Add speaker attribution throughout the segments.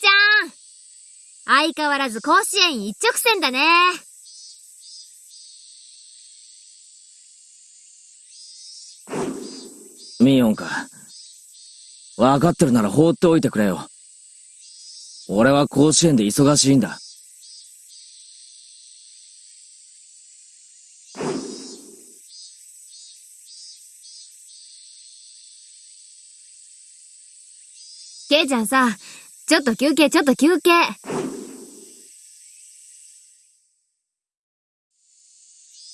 Speaker 1: ちゃん相変わらず甲子園一直線だね。
Speaker 2: ミーオンか。わかってるなら放っておいてくれよ。俺は甲子園で忙しいんだ。
Speaker 1: ケイちゃんさ、ちょっと休憩、ちょっと休憩。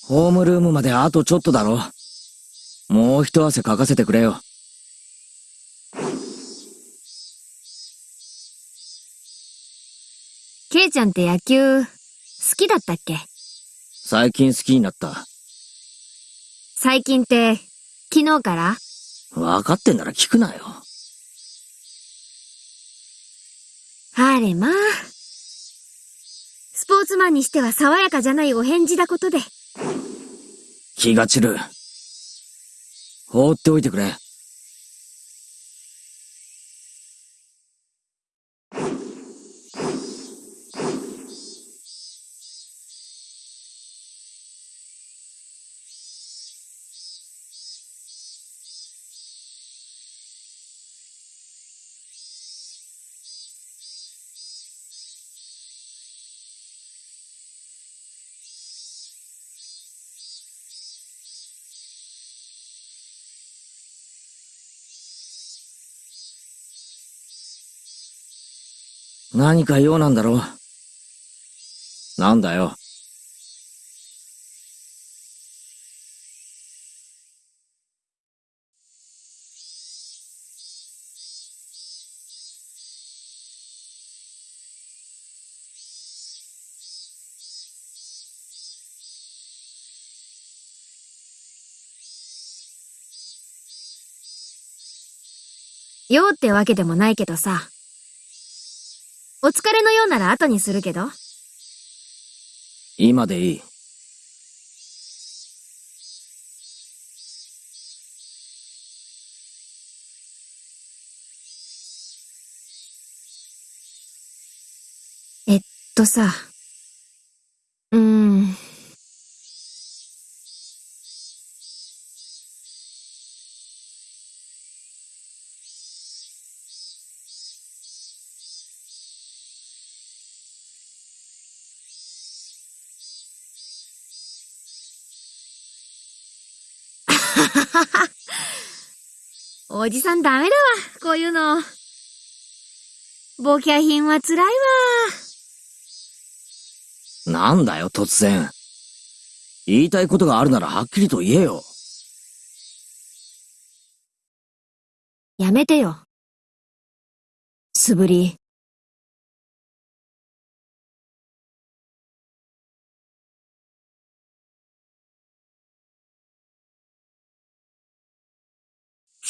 Speaker 2: ホームルームまであとちょっとだろ。もう一汗かかせてくれよ。
Speaker 1: ケイちゃんって野球、好きだったっけ？
Speaker 2: 最近好きになった。
Speaker 1: 最近って、昨日から？
Speaker 2: 分かってんなら聞くなよ。
Speaker 1: あれまあ。スポーツマンにしては爽やかじゃないお返事だことで。
Speaker 2: 気が散る。放っておいてくれ。何か用なんだろう。なんだよ。
Speaker 1: 用ってわけでもないけどさ。お疲れのようなら後にするけど。
Speaker 2: 今でいい。
Speaker 1: えっとさ。うーん。おじさんダメだわ、こういうの。ボキャ品は辛いわ。
Speaker 2: なんだよ、突然。言いたいことがあるならはっきりと言えよ。
Speaker 1: やめてよ。素振り。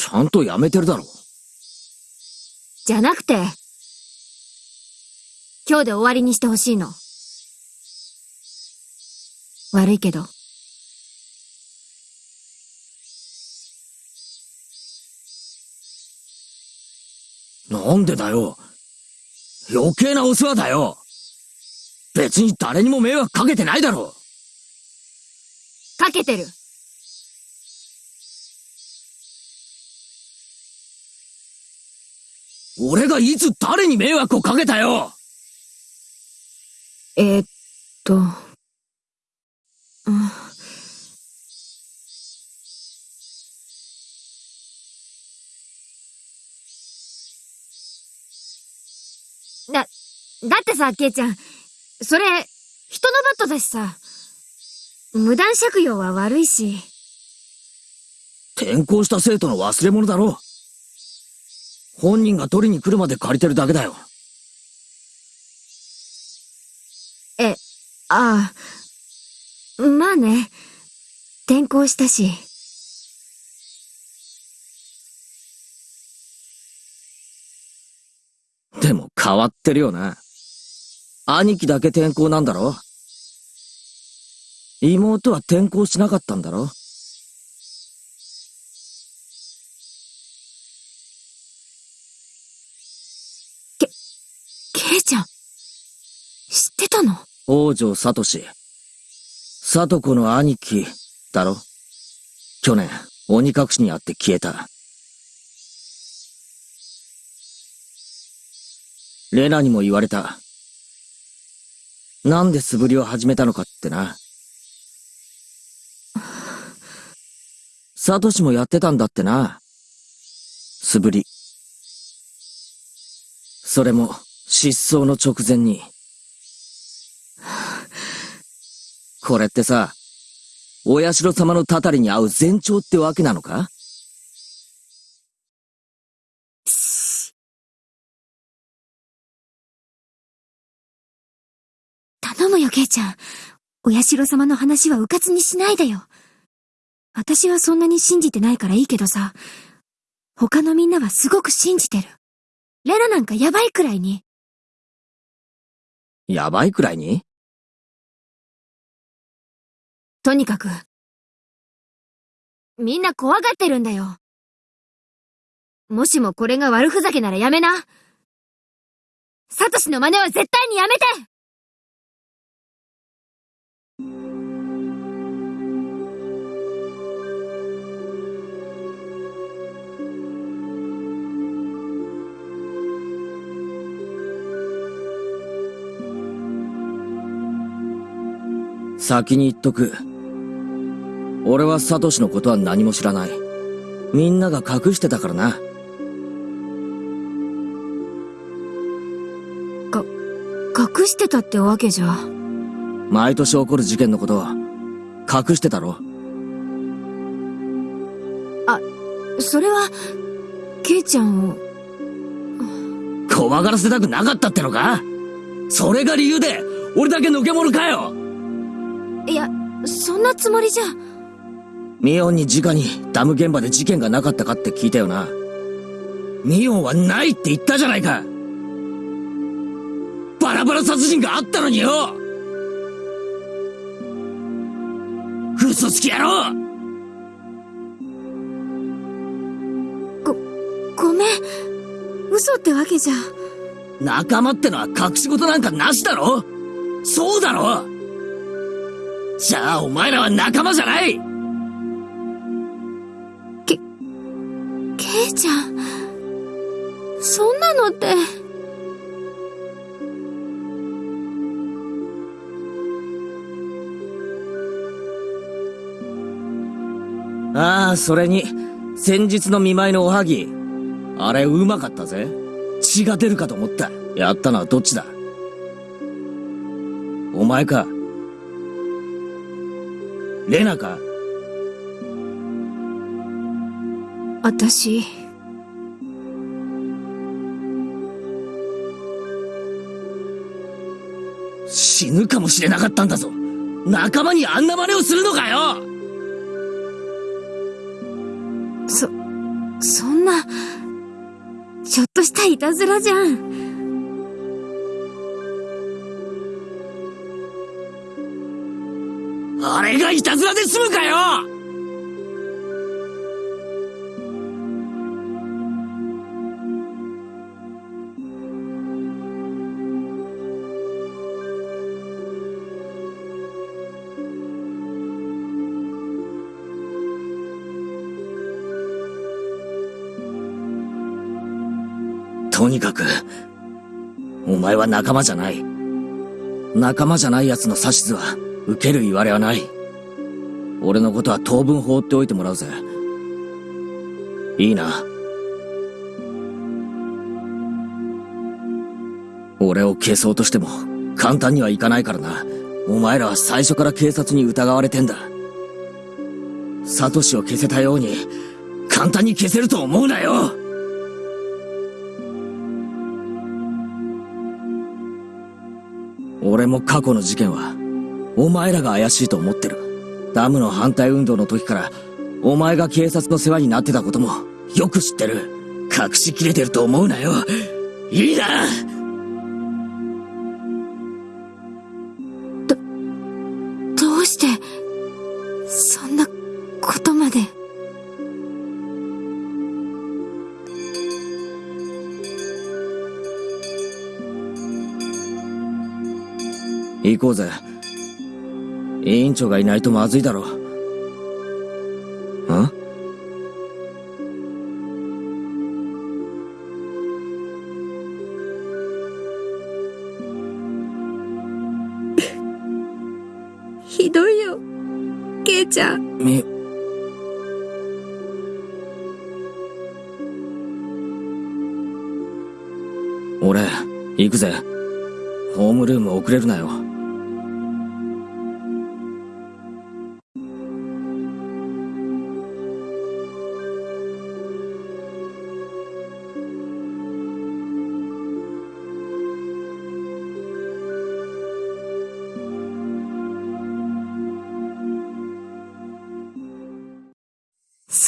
Speaker 2: ちゃんとやめてるだろ。
Speaker 1: じゃなくて、今日で終わりにしてほしいの。悪いけど。
Speaker 2: なんでだよ。余計なお世話だよ。別に誰にも迷惑かけてないだろ。
Speaker 1: かけてる。
Speaker 2: 俺がいつ誰に迷惑をかけたよ。
Speaker 1: えー、っと、うん。だ、だってさ、ケイちゃん、それ、人のバットだしさ、無断借用は悪いし。
Speaker 2: 転校した生徒の忘れ物だろ本人が取りに来るまで借りてるだけだよ。
Speaker 1: え、ああ。まあね。転校したし。
Speaker 2: でも変わってるよな。兄貴だけ転校なんだろ？妹は転校しなかったんだろ？
Speaker 1: ケイちゃん、知ってたの？
Speaker 2: 王女サトシ。サトコの兄貴、だろ？去年、鬼隠しにあって消えた。レナにも言われた。なんで素振りを始めたのかってな。サトシもやってたんだってな。素振り。それも、失踪の直前に。これってさ、お社様のたたりに合う前兆ってわけなのか？
Speaker 1: 頼むよ、ケイちゃん。お社様の話は迂闊にしないでよ。私はそんなに信じてないからいいけどさ、他のみんなはすごく信じてる。レナなんかやばいくらいに。
Speaker 2: やばいくらいに？
Speaker 1: とにかく、みんな怖がってるんだよ。もしもこれが悪ふざけならやめな。サトシの真似は絶対にやめて
Speaker 2: 先に言っとく。俺はサトシのことは何も知らない。みんなが隠してたからな。
Speaker 1: か、隠してたってわけじゃ。
Speaker 2: 毎年起こる事件のことは、隠してたろ。
Speaker 1: あ、それは、ケイちゃんを。
Speaker 2: 怖がらせたくなかったってのか？それが理由で、俺だけのけ者かよ
Speaker 1: いや、そんなつもりじゃ。
Speaker 2: ミオンに直にダム現場で事件がなかったかって聞いたよな。ミオンはないって言ったじゃないかバラバラ殺人があったのによ嘘つき野郎
Speaker 1: ご、ごめん。嘘ってわけじゃ。
Speaker 2: 仲間ってのは隠し事なんかなしだろそうだろじゃあお前らは仲間じゃない
Speaker 1: ケイちゃん。そんなのって。
Speaker 2: ああ、それに、先日の見舞いのおはぎ。あれ、うまかったぜ。血が出るかと思った。やったのはどっちだ？お前かレナか？
Speaker 1: 私。
Speaker 2: 死ぬかもしれなかったんだぞ仲間にあんな真似をするのかよ
Speaker 1: そ、そんな、ちょっとしたいたずらじゃん。
Speaker 2: たずらで済むかよとにかく、お前は仲間じゃない。仲間じゃない奴の指図は、受ける言われはない。俺のことは当分放っておいてもらうぜ。いいな。俺を消そうとしても、簡単にはいかないからな。お前らは最初から警察に疑われてんだ。サトシを消せたように、簡単に消せると思うなよ俺も過去の事件は、お前らが怪しいと思ってる。ダムの反対運動の時から、お前が警察の世話になってたことも、よく知ってる。隠しきれてると思うなよ。いいな
Speaker 1: どうして、そんなことまで？
Speaker 2: 行こうぜ。委員長がいないとまずいだろ。ん？
Speaker 1: ひどいよ。ケイちゃん。
Speaker 2: み、俺、行くぜ。ホームルーム遅れるなよ。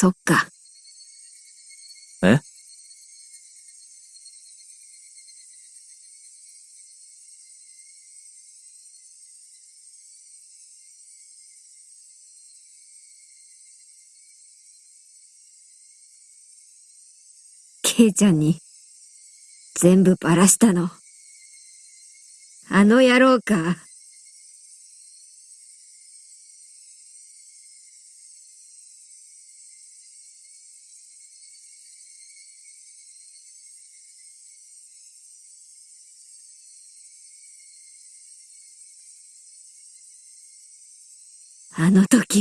Speaker 1: そっか。
Speaker 2: え？
Speaker 1: ケイちゃんに全部ばらしたの。あの野郎か。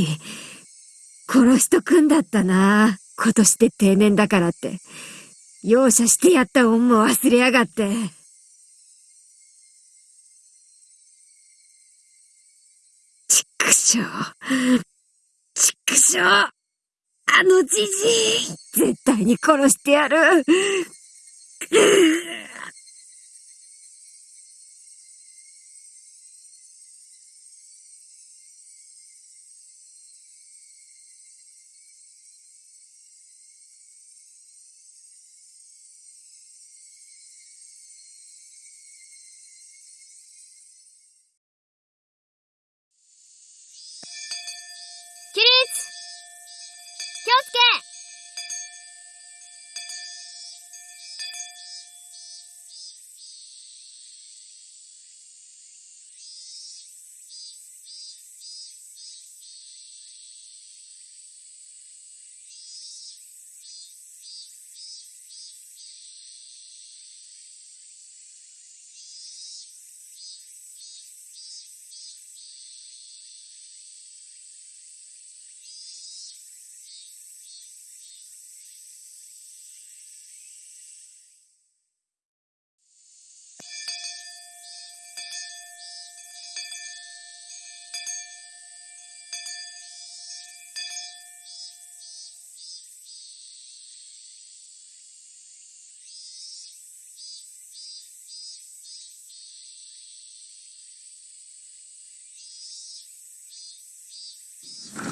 Speaker 1: 時、殺しとくんだったな。今年で定年だからって。容赦してやった恩も忘れやがって。ちくしょう。ちくしょう。あのじじい、絶対に殺してやる。
Speaker 3: Peace.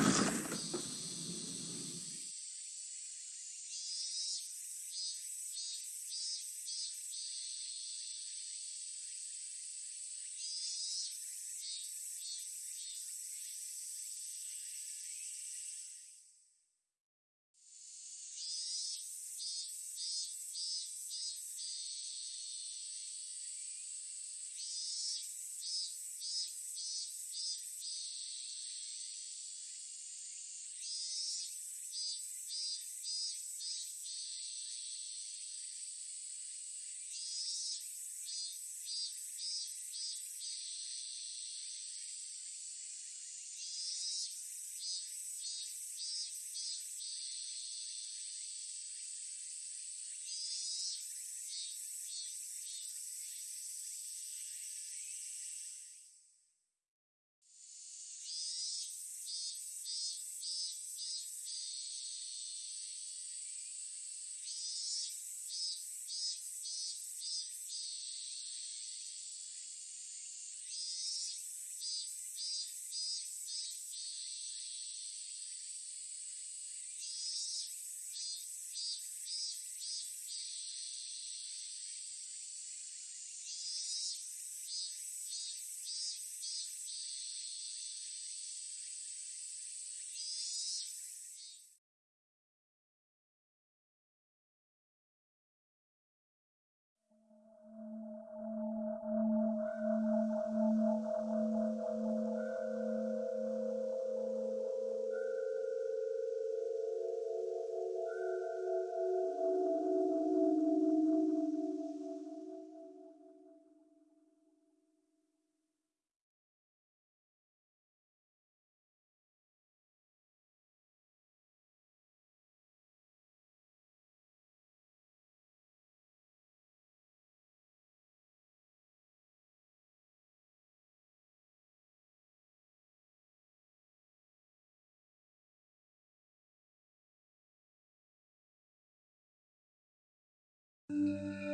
Speaker 3: 嗯。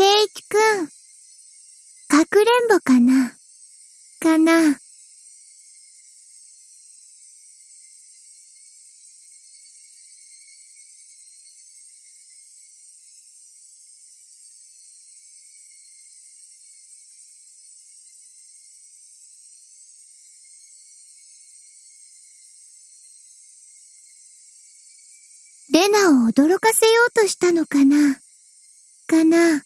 Speaker 3: ケイチくん。かくれんぼかな。かな。レナを驚かせようとしたのかな。かな。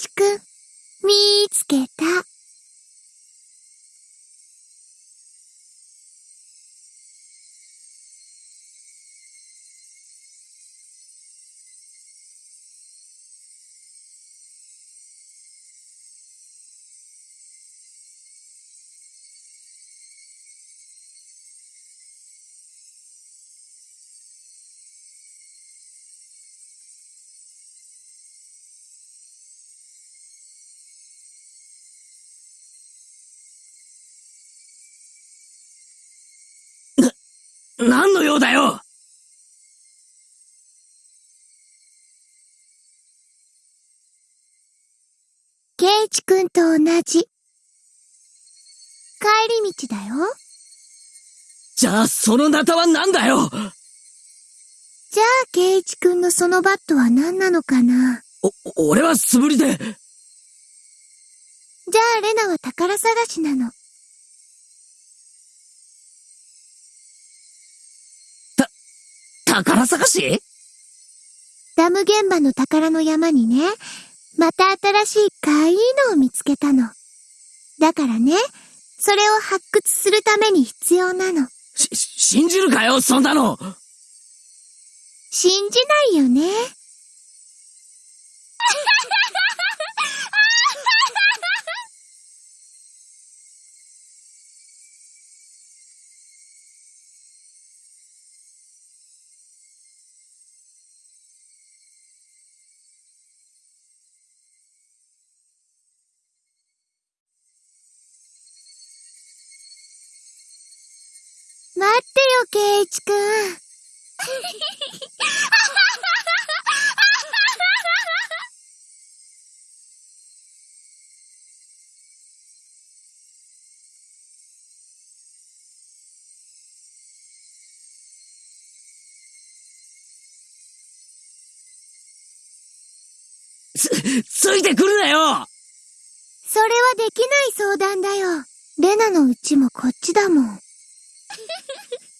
Speaker 3: ちくん、見つけた。
Speaker 2: 何の用だよ
Speaker 3: ケイチくんと同じ。帰り道だよ。
Speaker 2: じゃあ、そのナタは何だよ
Speaker 3: じゃあ、ケイチくんのそのバットは何なのかな
Speaker 2: お、俺は素振りで。
Speaker 3: じゃあ、レナは宝探しなの。
Speaker 2: 宝探し？
Speaker 3: ダム現場の宝の山にね、また新しいかいいのを見つけたの。だからね、それを発掘するために必要なの。
Speaker 2: し、信じるかよ、そんなの
Speaker 3: 信じないよね。ってよ、ケイチくん。
Speaker 2: つ、ついてくるなよ
Speaker 3: それはできない相談だよ。レナのうちもこっちだもん。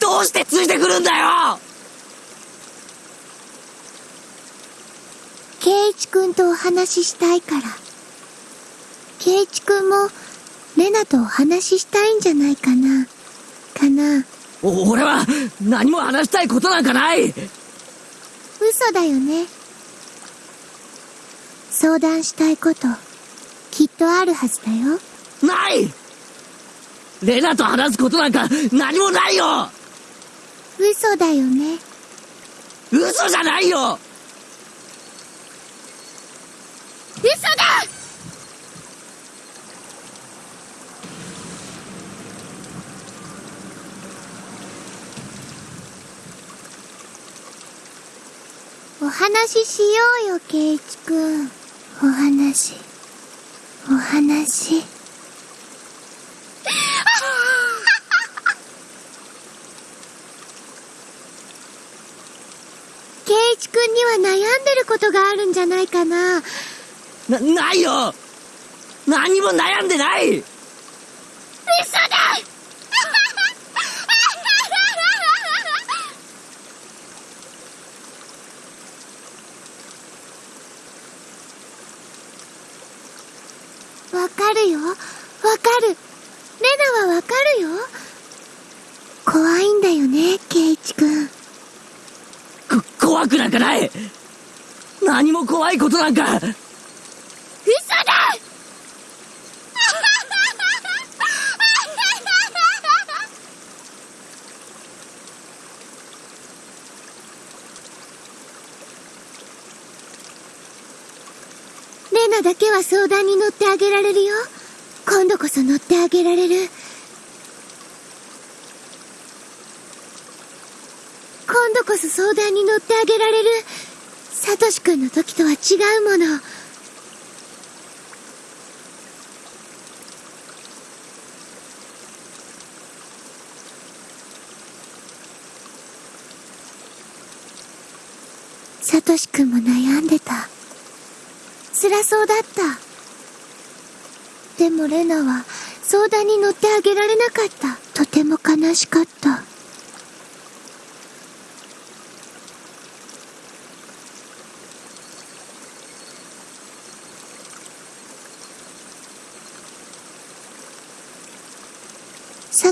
Speaker 2: どうしてついてくるんだよ
Speaker 3: 圭一君とお話ししたいから。圭一君も、レナとお話ししたいんじゃないかな。かな。
Speaker 2: 俺は、何も話したいことなんかない
Speaker 3: 嘘だよね。相談したいこと、きっとあるはずだよ。
Speaker 2: ないレナと話すことなんか何もないよ
Speaker 3: 嘘だよね。
Speaker 2: 嘘じゃないよ
Speaker 3: 嘘だお話ししようよ、ケイチくん。お話。お話。ケイチくんには悩んでることがあるんじゃないかな。
Speaker 2: な、ないよ。何も悩んでない。
Speaker 3: 嘘だわかるよ。わかる。レナはわかるよ。怖いんだよね、ケイチくん。
Speaker 2: こ、怖くなんかない何も怖いことなんか
Speaker 3: 嘘だレナだけは相談に乗ってあげられるよ。今度こそ乗ってあげられる。今度こそ相談に乗ってあげられる。サトシ君の時とは違うもの。サトシ君も悩んでた。辛そうだった。でもレナは相談に乗ってあげられなかった。とても悲しかった。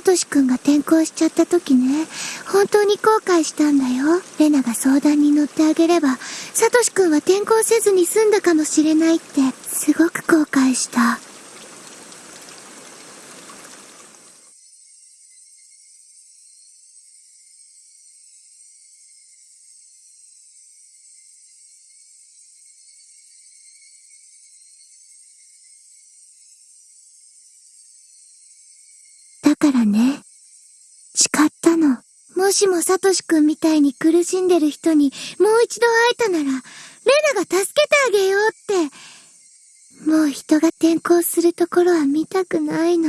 Speaker 3: サトシ君が転校しちゃった時ね、本当に後悔したんだよ。レナが相談に乗ってあげれば、サトシ君は転校せずに済んだかもしれないって、すごく後悔した。からね、誓ったの。もしもサトシくんみたいに苦しんでる人にもう一度会えたなら、レナが助けてあげようって。もう人が転校するところは見たくないな。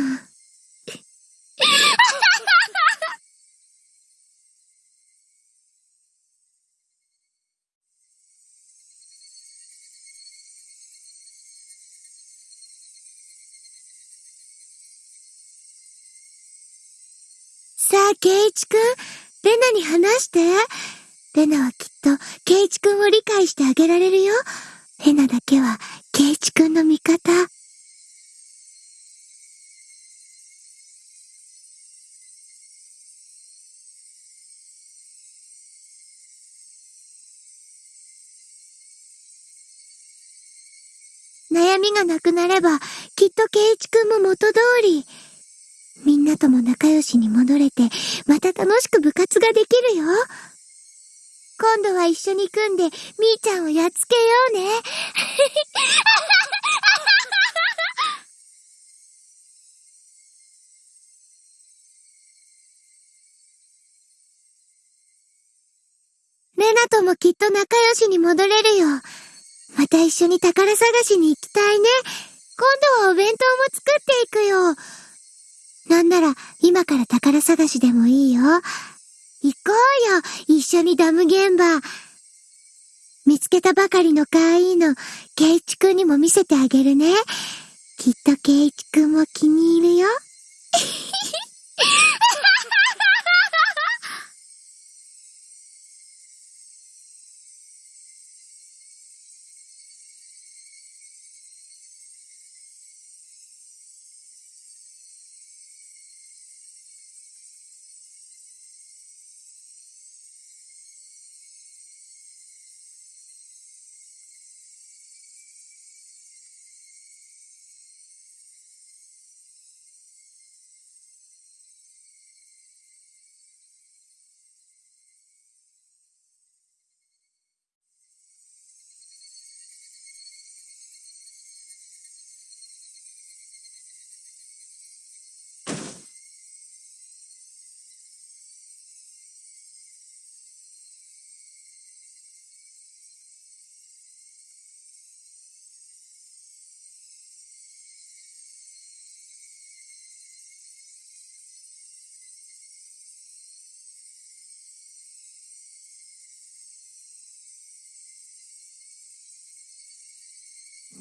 Speaker 3: ケイチくん、レナに話して。レナはきっと、ケイチくんを理解してあげられるよ。レナだけは、ケイチくんの味方。悩みがなくなれば、きっとケイチくんも元通り。みんなとも仲良しに戻れて、また楽しく部活ができるよ。今度は一緒に組んで、みーちゃんをやっつけようね。レナともきっと仲良しに戻れるよ。また一緒に宝探しに行きたいね。今度はお弁当も作っていくよ。なんなら、今から宝探しでもいいよ。行こうよ、一緒にダム現場。見つけたばかりの可愛いの、ケイチくんにも見せてあげるね。きっとケイチくんも気に入るよ。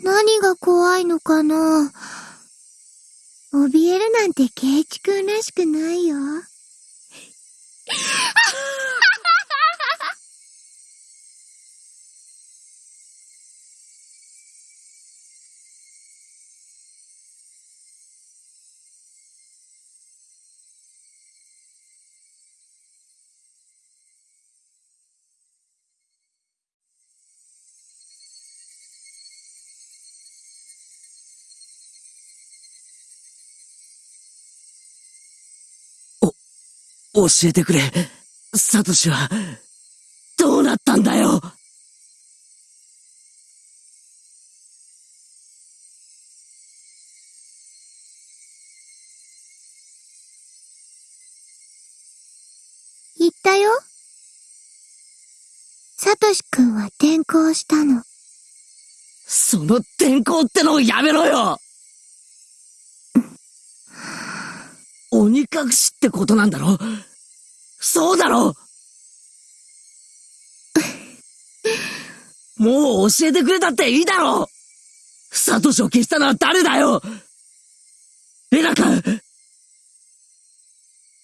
Speaker 3: 何が怖いのかな？怯えるなんてケイチくんらしくないよ。
Speaker 2: 教えてくれ。サトシは、どうなったんだよ
Speaker 3: 言ったよ。サトシくんは転校したの。
Speaker 2: その転校ってのをやめろよ鬼隠しってことなんだろ？そうだろ？もう教えてくれたっていいだろ？サトシを消したのは誰だよ？レナか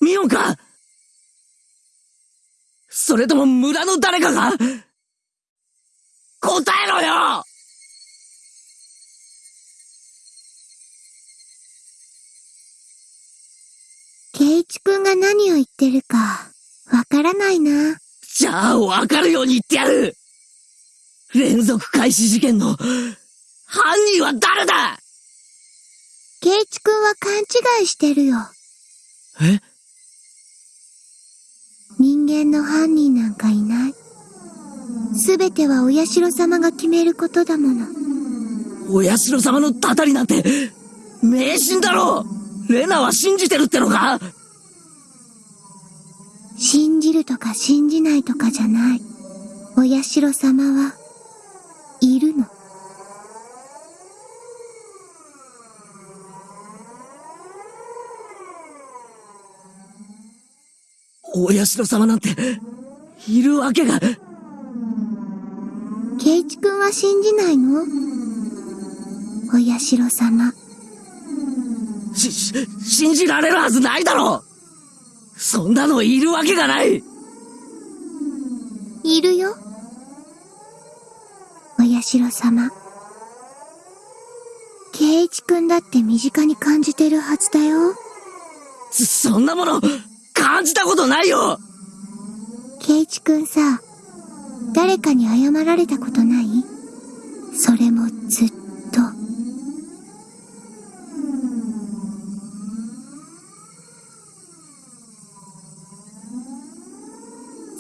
Speaker 2: ミオンか？それとも村の誰かが？答えろよ
Speaker 3: ケイチくんが何を言ってるか、わからないな。
Speaker 2: じゃあ、わかるように言ってやる連続開始事件の、犯人は誰だ？
Speaker 3: ケイチくんは勘違いしてるよ。
Speaker 2: え？
Speaker 3: 人間の犯人なんかいない。すべてはお社様が決めることだもの。
Speaker 2: お社様のたたりなんて、迷信だろレナは信じてるってのか？
Speaker 3: 信じるとか信じないとかじゃない。お社様は、いるの。
Speaker 2: お社様なんて、いるわけが。
Speaker 3: ケイチくんは信じないの？お社様。
Speaker 2: し、し信じられるはずないだろそんなのいるわけがない
Speaker 3: いるよ。お社様。ケイチくんだって身近に感じてるはずだよ。
Speaker 2: そ、そんなもの、感じたことないよ
Speaker 3: ケイチくんさ、誰かに謝られたことない？それもずっと。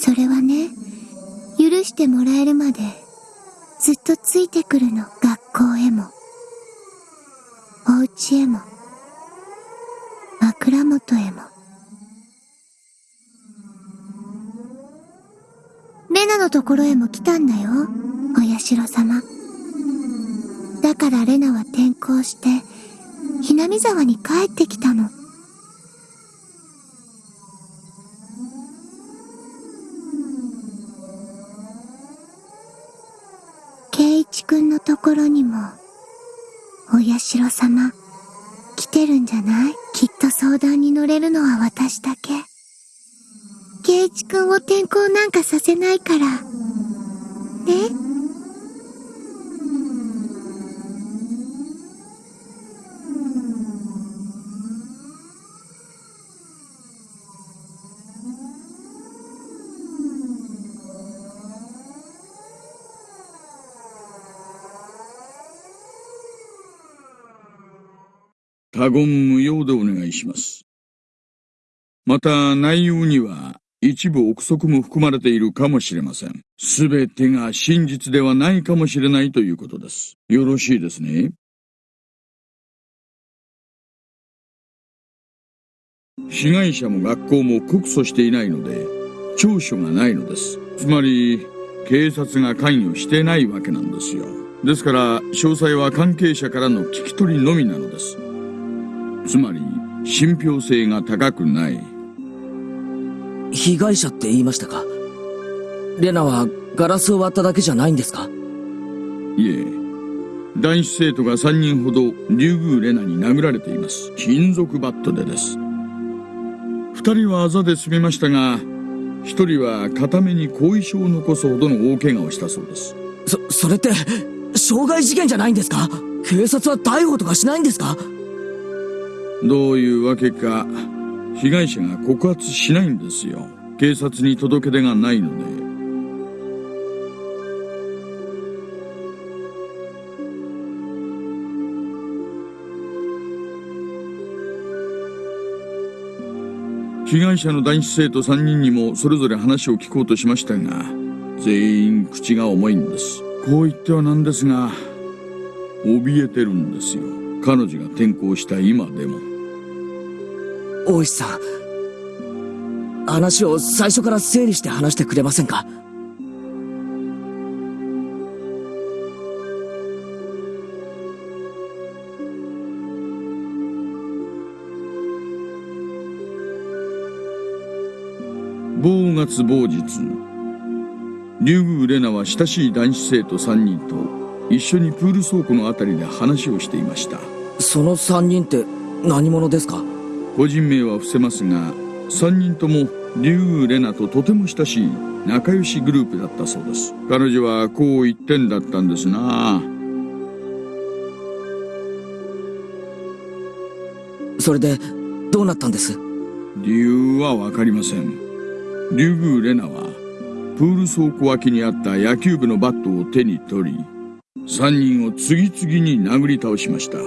Speaker 3: それはね、許してもらえるまで、ずっとついてくるの、学校へも。お家へも。枕元へも。レナのところへも来たんだよ、お社様。だからレナは転校して、ひなみ沢に帰ってきたの。ケイチくんのところにも、お社様、来てるんじゃない？きっと相談に乗れるのは私だけ。ケイチくんを転校なんかさせないから。ね？
Speaker 4: 他言無用でお願いします。また内容には一部憶測も含まれているかもしれません。すべてが真実ではないかもしれないということです。よろしいですね。被害者も学校も告訴していないので、調書がないのです。つまり、警察が関与してないわけなんですよ。ですから、詳細は関係者からの聞き取りのみなのです。つまり、信憑性が高くない。
Speaker 2: 被害者って言いましたか？レナはガラスを割っただけじゃないんですか？
Speaker 4: いえ、男子生徒が3人ほど竜宮レナに殴られています。金属バットでです。2人はあざで済みましたが1人は片目に後遺症を残すほどの大怪我をしたそうです。
Speaker 2: そそれって傷害事件じゃないんですか？警察は逮捕とかしないんですか？
Speaker 4: どういうわけか被害者が告発しないんですよ。警察に届け出がないので。被害者の男子生徒3人にもそれぞれ話を聞こうとしましたが全員口が重いんです。こう言ってはなんですが怯えてるんですよ。彼女が転校した今でも。
Speaker 2: 大石さん。話を最初から整理して話してくれませんか？
Speaker 4: 某月某日竜宮レナは親しい男子生徒3人と一緒にプール倉庫のあたりで話をしていました。
Speaker 2: その3人って何者ですか？
Speaker 4: 個人名は伏せますが3人とも竜宮レナととても親しい仲良しグループだったそうです。彼女はこう言ってんだったんですな。
Speaker 2: それでどうなったんです？
Speaker 4: 理由は分かりません。竜宮レナはプール倉庫脇にあった野球部のバットを手に取り3人を次々に殴り倒しました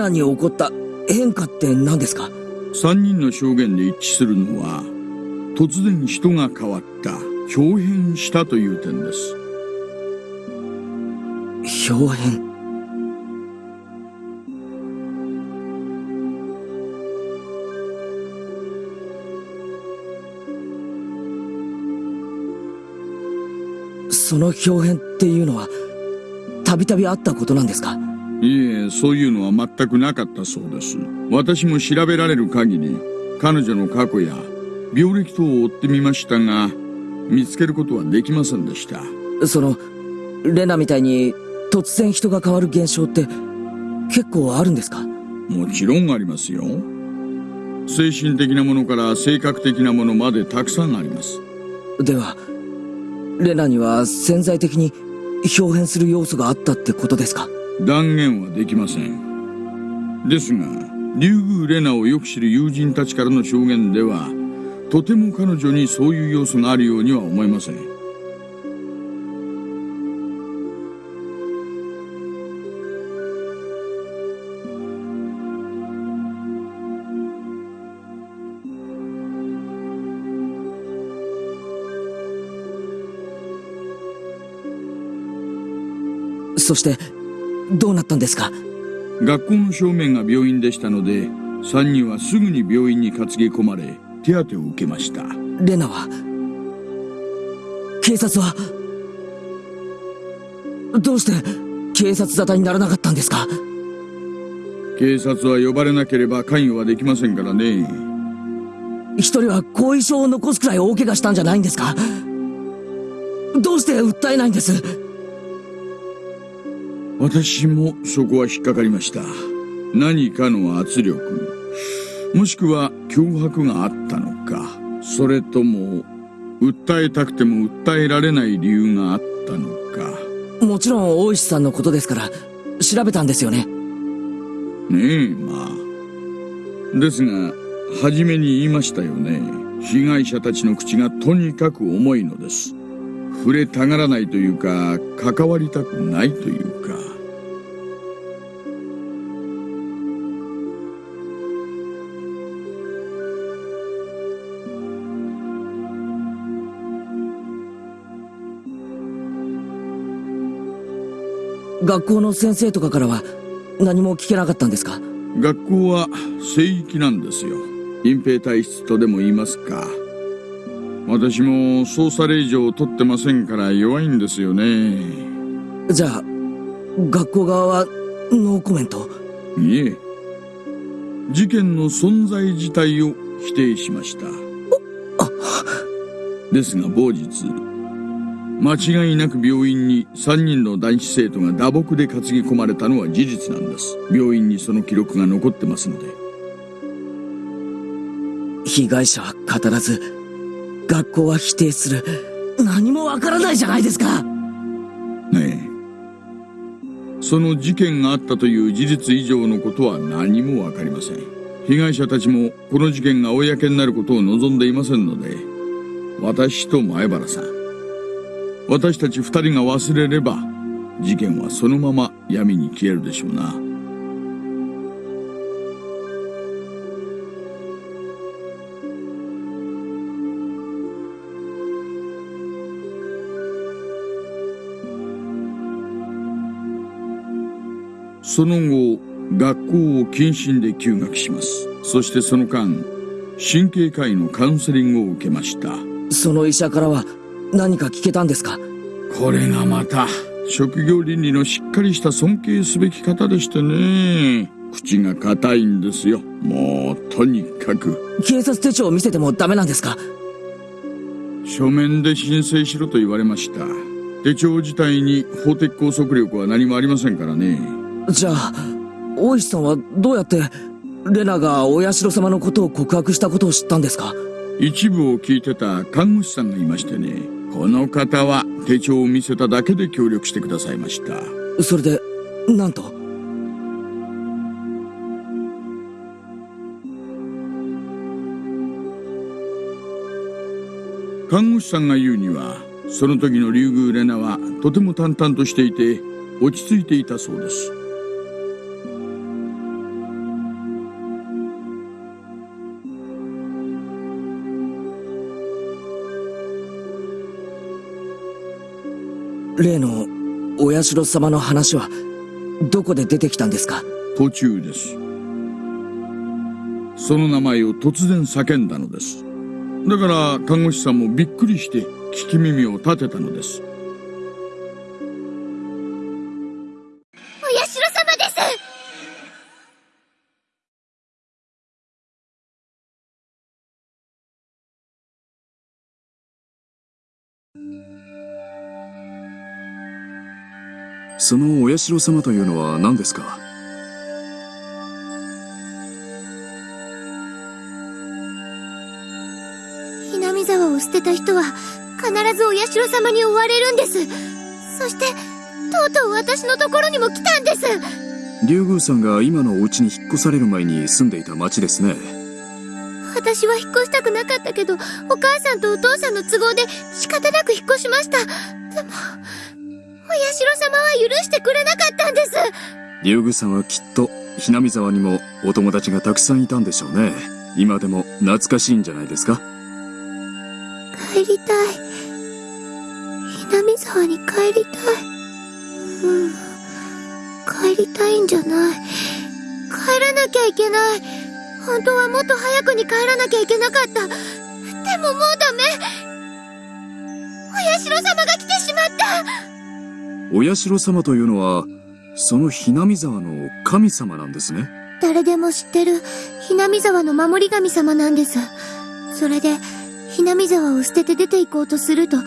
Speaker 2: ナに起こった？変化って何ですか
Speaker 4: ？3人の証言で一致するのは突然人が変わった表変したという点です。
Speaker 2: 表変？その表変っていうのはたびたびあったことなんですか？
Speaker 4: いえそういうのは全くなかったそうです。私も調べられる限り彼女の過去や病歴等を追ってみましたが見つけることはできませんでした。
Speaker 2: そのレナみたいに突然人が変わる現象って結構あるんですか？
Speaker 4: もちろんありますよ。精神的なものから性格的なものまでたくさんあります。
Speaker 2: ではレナには潜在的に表変する要素があったってことですか？
Speaker 4: 断言はできません。ですが竜宮レナをよく知る友人たちからの証言ではとても彼女にそういう要素があるようには思えません。
Speaker 2: そしてどうなったんですか？
Speaker 4: 学校の正面が病院でしたので3人はすぐに病院に担ぎ込まれ手当てを受けました。
Speaker 2: レナは？警察は？どうして警察沙汰にならなかったんですか？
Speaker 4: 警察は呼ばれなければ関与はできませんからね。
Speaker 2: 一人は後遺症を残すくらい大怪我したんじゃないんですか？どうして訴えないんです？
Speaker 4: 私もそこは引っかかりました。何かの圧力も。しくは脅迫があったのか。それとも訴えたくても訴えられない理由があったのか。
Speaker 2: もちろん大石さんのことですから調べたんですよね。
Speaker 4: ねえまあ。ですが初めに言いましたよね。被害者たちの口がとにかく重いのです。触れたがらないというか関わりたくないというか
Speaker 2: 学校の先生とかからは何も聞けなかったんですか？
Speaker 4: 学校は聖域なんですよ。隠蔽体質とでも言いますか。私も捜査令状を取ってませんから弱いんですよね。
Speaker 2: じゃあ学校側はノーコメント？
Speaker 4: いえ。事件の存在自体を否定しました。ですが某日間違いなく病院に3人の男子生徒が打撲で担ぎ込まれたのは事実なんです。病院にその記録が残ってますので。
Speaker 2: 被害者は語らず学校は否定する。何もわからないじゃないですか。
Speaker 4: ねえ。その事件があったという事実以上のことは何もわかりません。被害者たちもこの事件が公になることを望んでいませんので私と前原さん私たち二人が忘れれば事件はそのまま闇に消えるでしょうな。その後学校を謹慎で休学します。そしてその間神経科医のカウンセリングを受けました。
Speaker 2: その医者からは何か聞けたんですか？
Speaker 4: これがまた職業倫理のしっかりした尊敬すべき方でしてね。口が硬いんですよ。もうとにかく。
Speaker 2: 警察手帳を見せてもダメなんですか？
Speaker 4: 書面で申請しろと言われました。手帳自体に法的拘束力は何もありませんからね。
Speaker 2: じゃあ大石さんはどうやってレナがお社様のことを告白したことを知ったんですか？
Speaker 4: 一部を聞いてた看護師さんがいましてねこの方は手帳を見せただけで協力してくださいました。
Speaker 2: それでなんと？
Speaker 4: 看護師さんが言うにはその時の竜宮レナはとても淡々としていて落ち着いていたそうです
Speaker 2: 例のお社様の話はどこで出てきたんですか？
Speaker 4: 途中です。その名前を突然叫んだのです。だから看護師さんもびっくりして聞き耳を立てたのです。
Speaker 5: そのお社様というのは何ですか？
Speaker 3: ひなみ沢を捨てた人は必ずお社様に追われるんです。そしてとうとう私のところにも来たんです。
Speaker 5: 竜宮さんが今のお家に引っ越される前に住んでいた町ですね。
Speaker 3: 私は引っ越したくなかったけどお母さんとお父さんの都合で仕方なく引っ越しました。でもお社様は許してくれなかったんです。
Speaker 5: 竜宮さんはきっとひなみ沢にもお友達がたくさんいたんでしょうね。今でも懐かしいんじゃないですか？
Speaker 3: 帰りたい。ひなみ沢に帰りたい。うん。帰りたいんじゃない。帰らなきゃいけない。本当はもっと早くに帰らなきゃいけなかった。でももうダメ。お社様が来てしまった
Speaker 5: お社様というのはそのひなみ沢の神様なんですね。
Speaker 3: 誰でも知ってるひなみ沢の守り神様なんです。それでひなみ沢を捨てて出て行こうとすると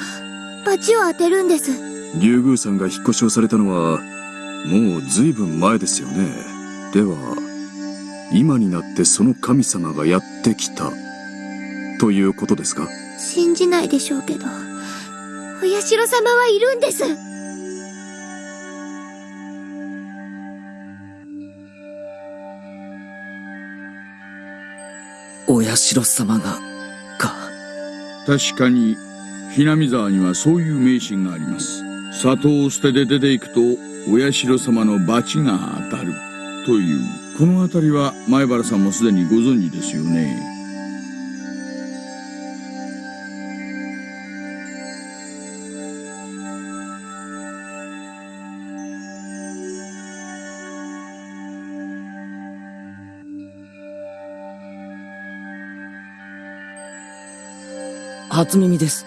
Speaker 3: 罰を当てるんです。
Speaker 5: 竜宮さんが引っ越しをされたのはもう随分前ですよね。では今になってその神様がやってきたということですか？
Speaker 3: 信じないでしょうけどお社様はいるんです
Speaker 2: お社様が、か。
Speaker 4: 確かに、ひなみ沢にはそういう迷信があります。里を捨てて出ていくと、お社様の罰が当たる。という、この辺りは前原さんもすでにご存知ですよね。
Speaker 2: 初耳です。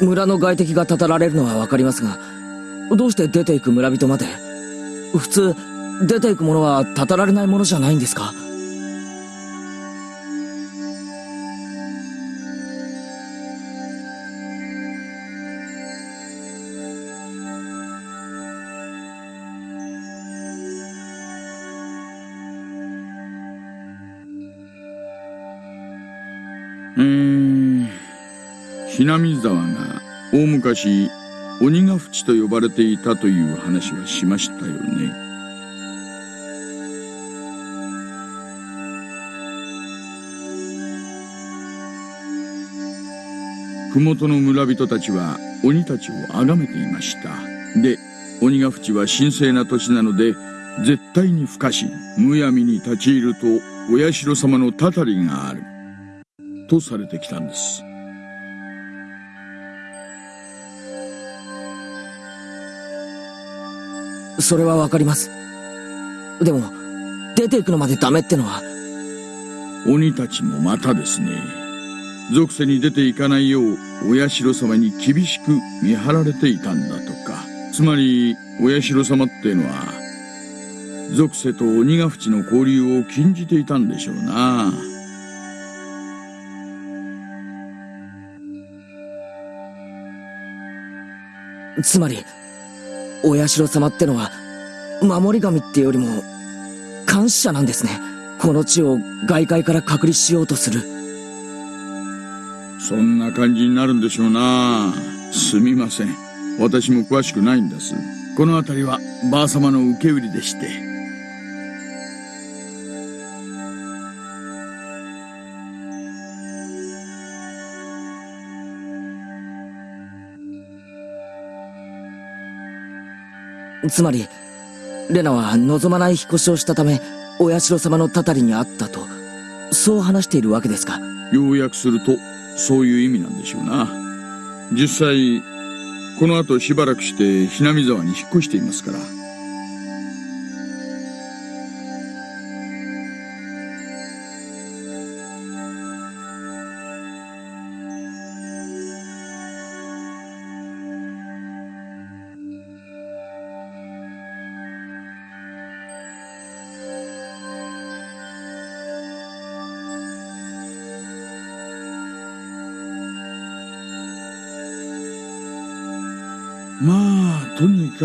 Speaker 2: 村の外敵がたたられるのはわかりますが、どうして出ていく村人まで？普通、出ていくものはたたられないものじゃないんですか？
Speaker 4: ひなみ沢が大昔鬼ヶ淵と呼ばれていたという話はしましたよね。麓の村人たちは鬼たちを崇めていました。で、鬼ヶ淵は神聖な土地なので、絶対に不可侵、むやみに立ち入ると、お社様のたたりがある。とされてきたんです。
Speaker 2: それはわかります。でも、出ていくのまでダメってのは、
Speaker 4: 鬼たちもまたですね。属性に出ていかないよう、お社様に厳しく見張られていたんだとか。つまり、お社様ってのは、属性と鬼ヶ淵の交流を禁じていたんでしょうな。
Speaker 2: つまり、お社様ってのは、守り神ってよりも、監視者なんですね。この地を外界から隔離しようとする。
Speaker 4: そんな感じになるんでしょうな。すみません。私も詳しくないんです。この辺りは、ばあ様の受け売りでして。
Speaker 2: つまり、レナは望まない引っ越しをしたため、お社様のたたりにあったと、そう話しているわけですか。
Speaker 4: 要約すると、そういう意味なんでしょうな。実際、この後しばらくして、ひなみ沢に引っ越していますから。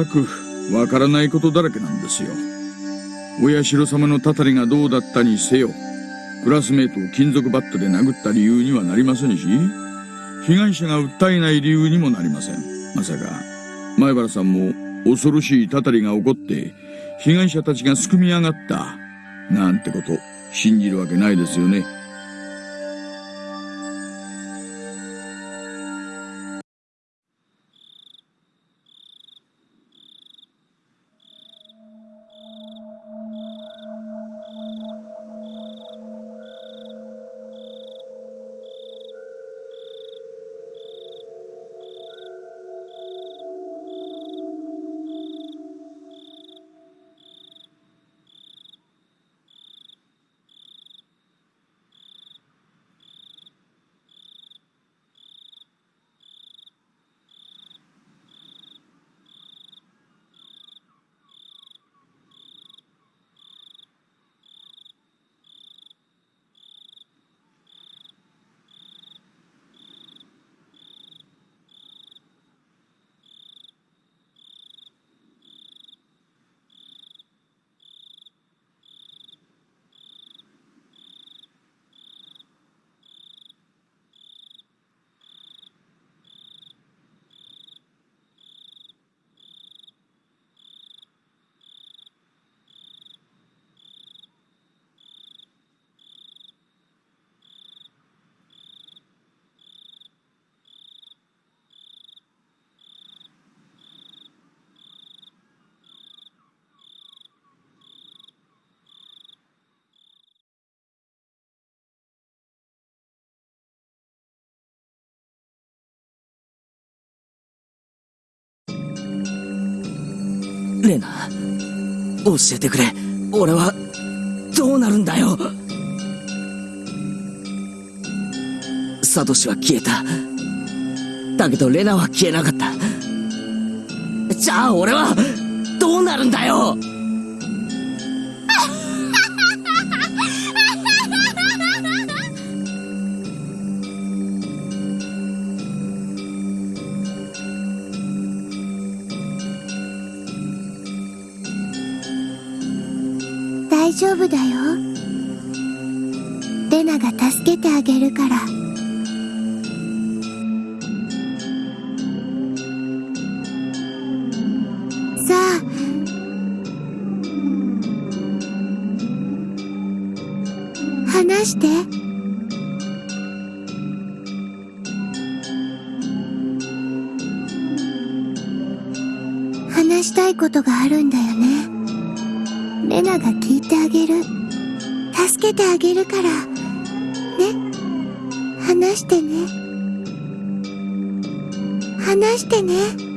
Speaker 4: あ、とにかく、わからないことだらけなんですよ。お社様のたたりがどうだったにせよ、クラスメートを金属バットで殴った理由にはなりませんし、被害者が訴えない理由にもなりません。まさか、前原さんも恐ろしいたたりが起こって、被害者たちがすくみ上がった、なんてこと、信じるわけないですよね。
Speaker 2: レナ教えてくれ。俺はどうなるんだよ。サトシは消えた。だけどレナは消えなかった。じゃあ俺はどうなるんだよ。
Speaker 3: ことがあるんだよね。レナが聞いてあげる。助けてあげるから。ね。話してね。話してね。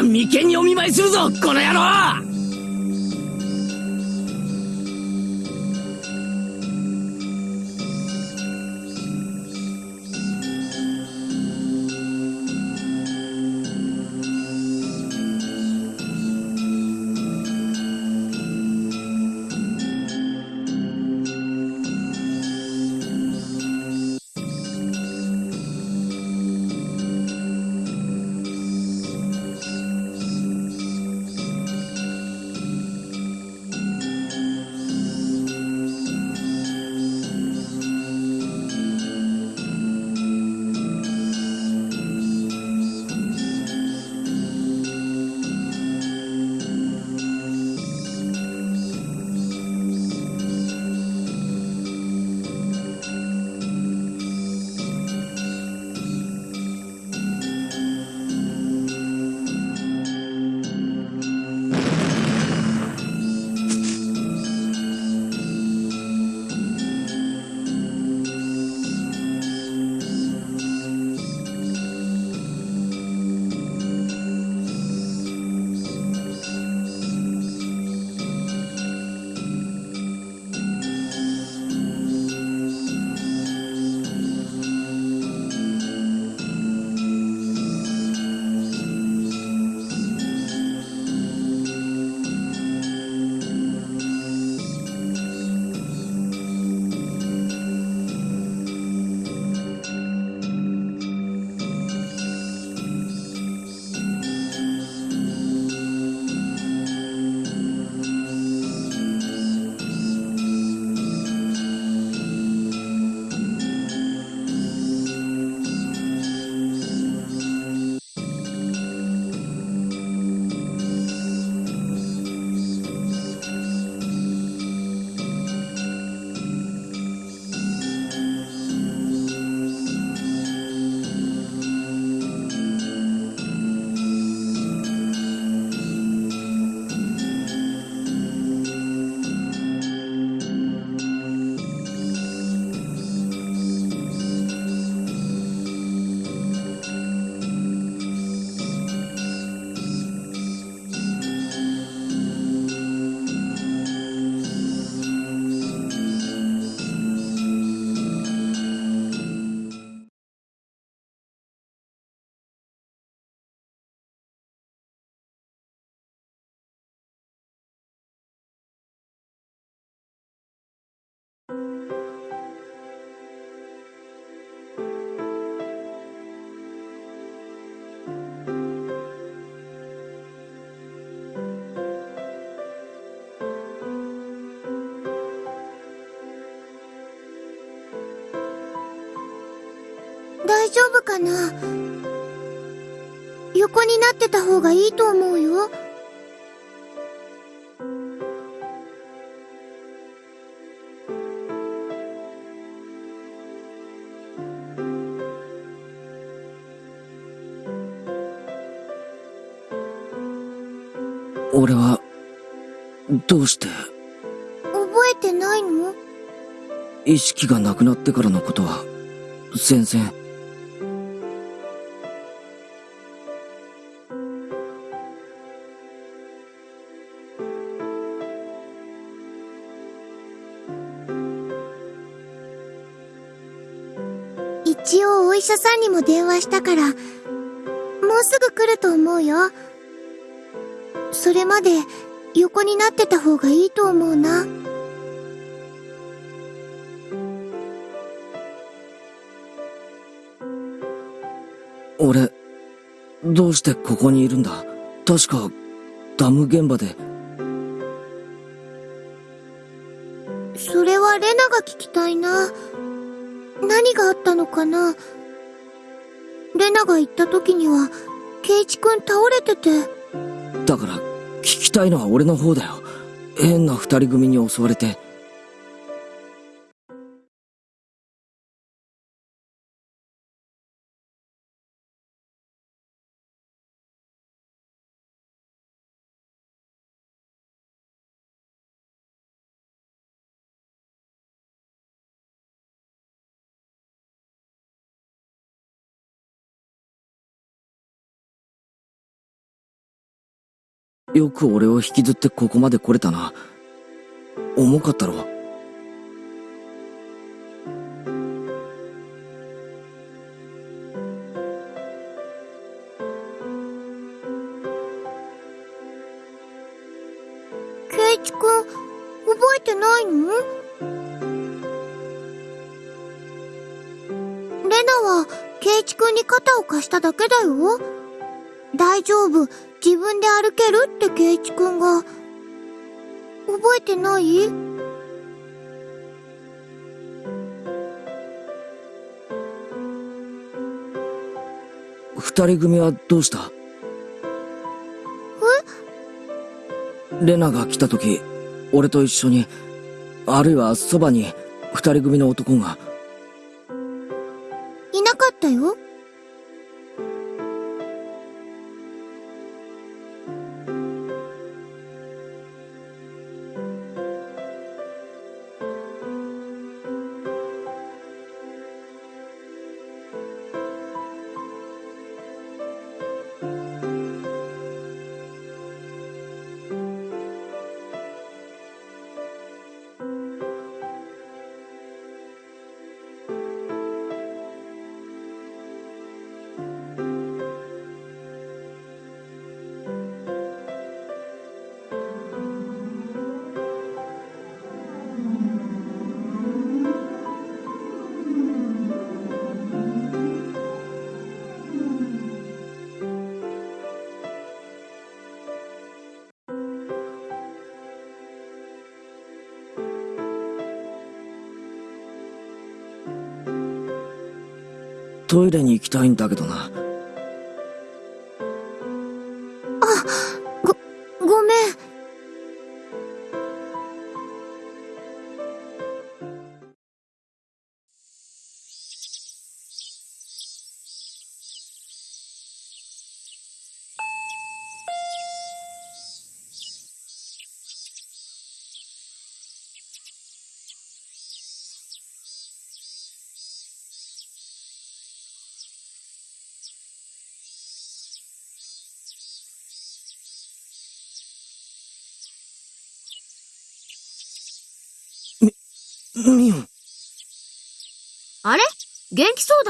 Speaker 2: 次は眉間にお見舞いするぞこの野郎
Speaker 3: な。横になってた方がいいと思うよ。
Speaker 2: 俺はどうして？
Speaker 3: 覚えてないの？
Speaker 2: 意識がなくなってからのことは全然
Speaker 3: も電話したから、もうすぐ来ると思うよ。それまで横になってた方がいいと思うな。
Speaker 2: 俺どうしてここにいるんだ？確かダム現場で
Speaker 3: れてて。
Speaker 2: だから聞きたいのは俺の方だよ変な二人組に襲われてよく俺を引きずってここまで来れたな。重かったろ。
Speaker 3: ケイチくん、覚えてないの？レナは、ケイチくんに肩を貸しただけだよ。大丈夫、自分で歩けるってケイチくんが。覚えてない？
Speaker 2: 二人組はどうした？え？レナが来た時、俺と一緒に、あるいはそばに二人組の男が、トイレに行きたいんだけどな。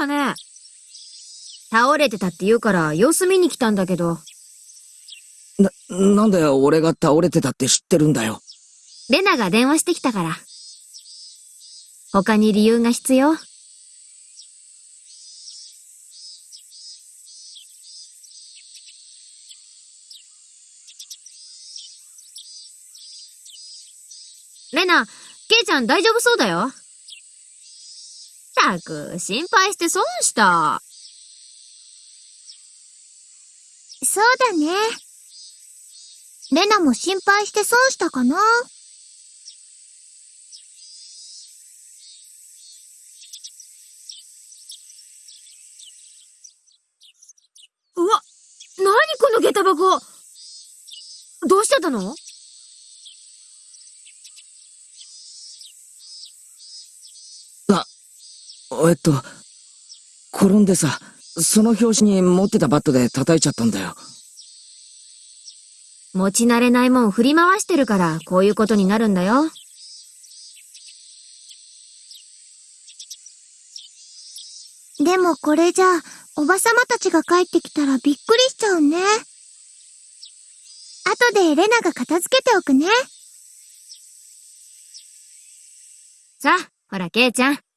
Speaker 1: 元気そうだね。倒れてたって言うから様子見に来たんだけど、
Speaker 2: な、なんで俺が倒れてたって知ってるんだよ。
Speaker 1: レナが電話してきたから。他に理由が必要？レナ、ケイちゃん大丈夫そうだよ？たく、心配して損した。
Speaker 3: そうだね。レナも心配して損したかな？
Speaker 1: うわ、なにこの下駄箱？どうしてたの？
Speaker 2: えっと、転んでさ、その拍子に持ってたバットで叩いちゃったんだよ。
Speaker 1: 持ち慣れないもん振り回してるから、こういうことになるんだよ。
Speaker 3: でもこれじゃ、おばさまたちが帰ってきたらびっくりしちゃうね。後でレナが片付けておくね。
Speaker 1: さあ、ほら、ケイちゃん。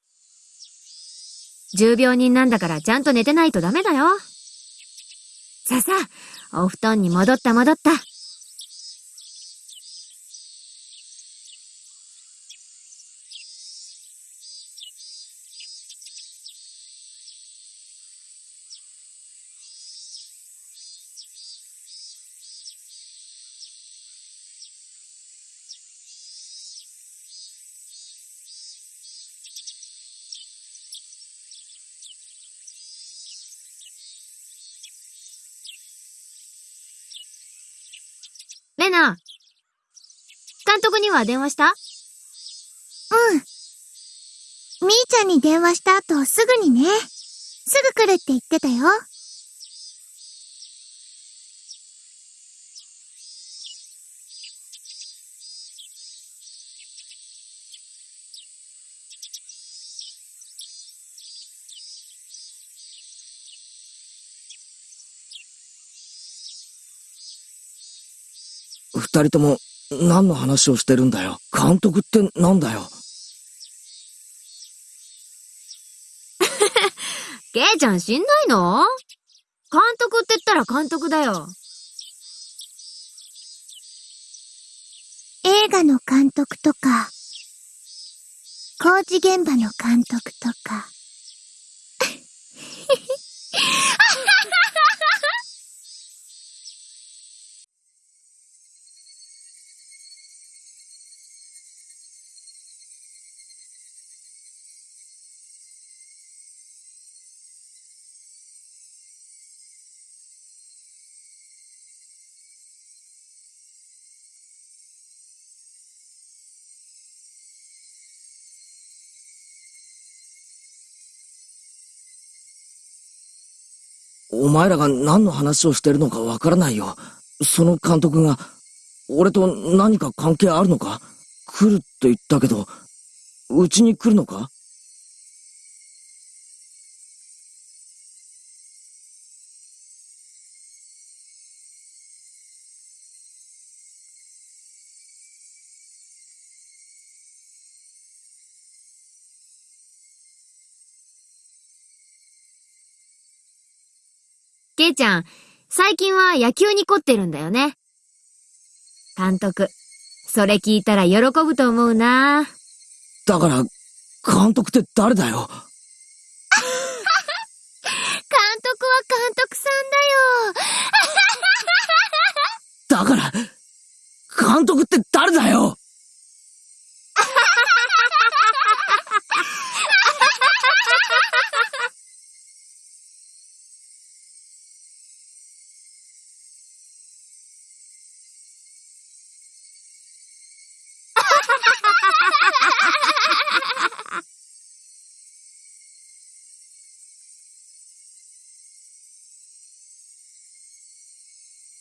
Speaker 1: 重病人なんだからちゃんと寝てないとダメだよ。ささ、お布団に戻った戻った。監督には電話した？
Speaker 3: うん。みーちゃんに電話した後すぐにね。すぐ来るって言ってたよ。
Speaker 2: 二人とも何の話をしてるんだよ。監督ってなんだよ。
Speaker 1: ケイちゃん知んないの？監督って言ったら監督だよ。
Speaker 3: 映画の監督とか、工事現場の監督とか。
Speaker 2: お前らが何の話をしてるのかわからないよ。その監督が、俺と何か関係あるのか？来るって言ったけど、うちに来るのか？
Speaker 1: ちゃん、最近は野球に凝ってるんだよね。監督、それ聞いたら喜ぶと思うな。
Speaker 2: だから、監督って誰だよ？
Speaker 3: 監督は監督さんだよ。
Speaker 2: だから、監督って誰だよ？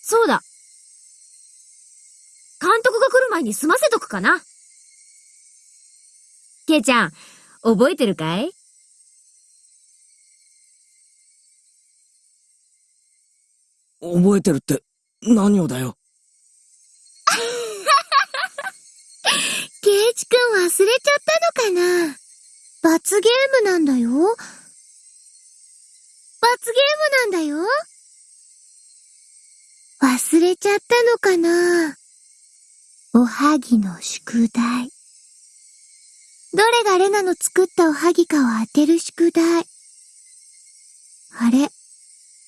Speaker 1: そうだ。監督が来る前に済ませとくかな。ケイちゃん、覚えてるかい？
Speaker 2: 覚えてるって、何をだよ。
Speaker 3: ケイチくん忘れちゃったのかな？罰ゲームなんだよ。罰ゲームなんだよ。忘れちゃったのかな？おはぎの宿題。どれがレナの作ったおはぎかを当てる宿題。あれ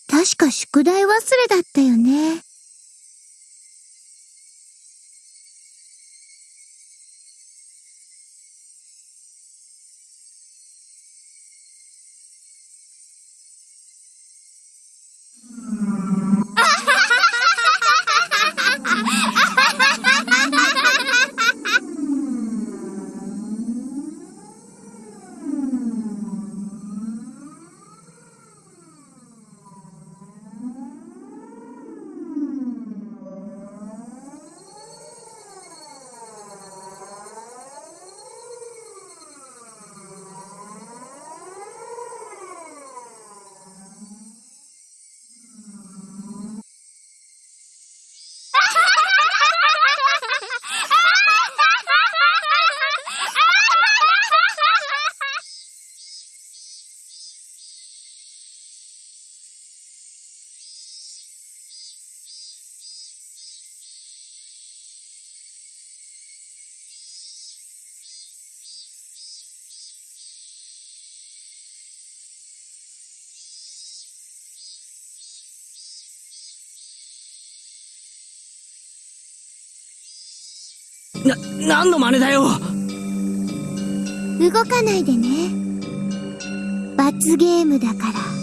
Speaker 3: 確か宿題忘れだったよね。
Speaker 2: な、何の真似だよ
Speaker 3: 動かないでね。罰ゲームだから。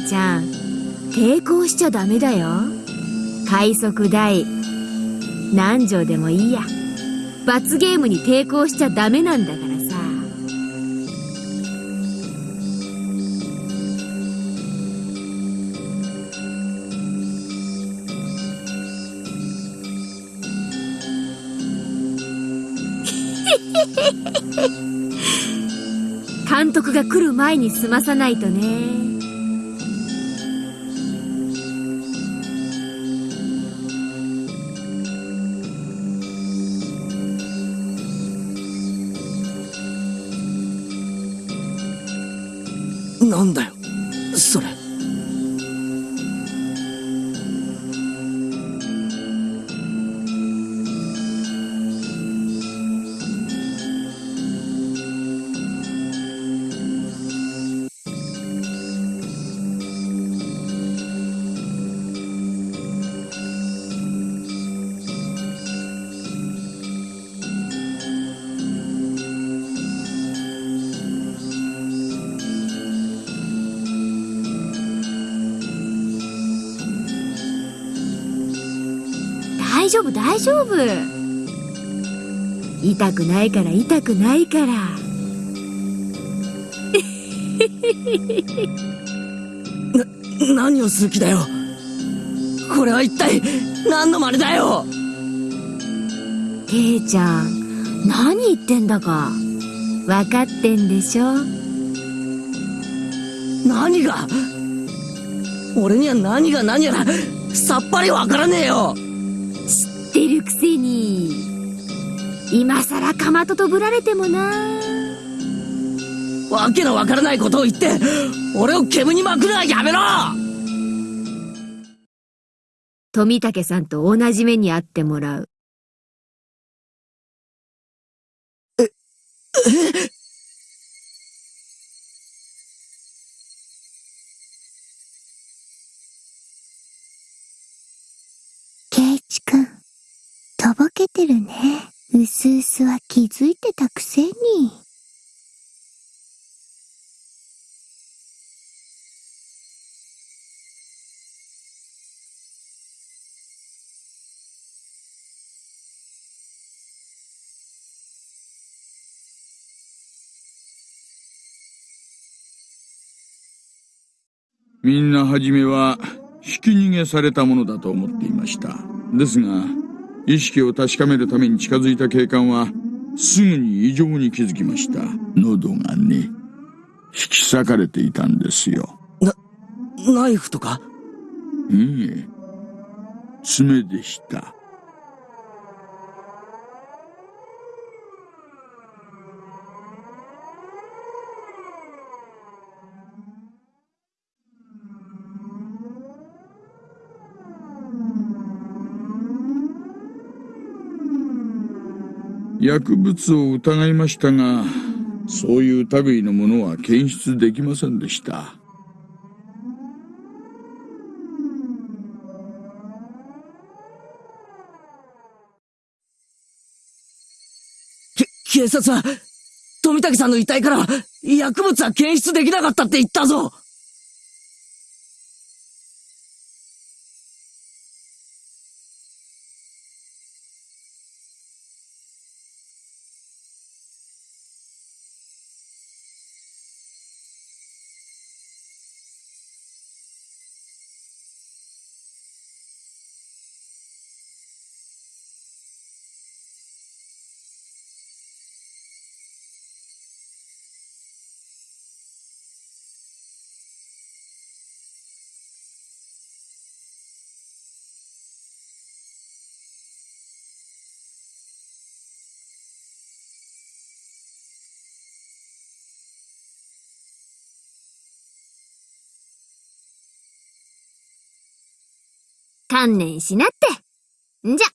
Speaker 1: ちゃん、抵抗しちゃダメだよ。快速代、何錠でもいいや。罰ゲームに抵抗しちゃダメなんだからさ。監督が来る前に済まさないとね。大丈夫。痛くないから痛くないから。
Speaker 2: 何をする気だよ。これは一体何の真似だよ。
Speaker 1: ケイちゃん何言ってんだか。分かってんでしょ？
Speaker 2: 何が？俺には何が何やらさっぱりわからねえよ
Speaker 1: 今さらかまととぶられてもな。
Speaker 2: わけのわからないことを言って俺を煙に巻くのはやめろ！
Speaker 1: 富武さんと同じ目に遭ってもらう。
Speaker 3: ケイチくん、とぼけてるね。うすうすは気づいてたくせに。
Speaker 4: みんな初めはひき逃げされたものだと思っていました。ですが、意識を確かめるために近づいた警官は、すぐに異常に気づきました。喉がね、引き裂かれていたんですよ。
Speaker 2: ナイフとか？
Speaker 4: いえ、爪でした。薬物を疑いましたが、そういう類のものは検出できませんでした。
Speaker 2: 警察は、富武さんの遺体から薬物は検出できなかったって言ったぞ
Speaker 1: 観念しなって。んじゃ。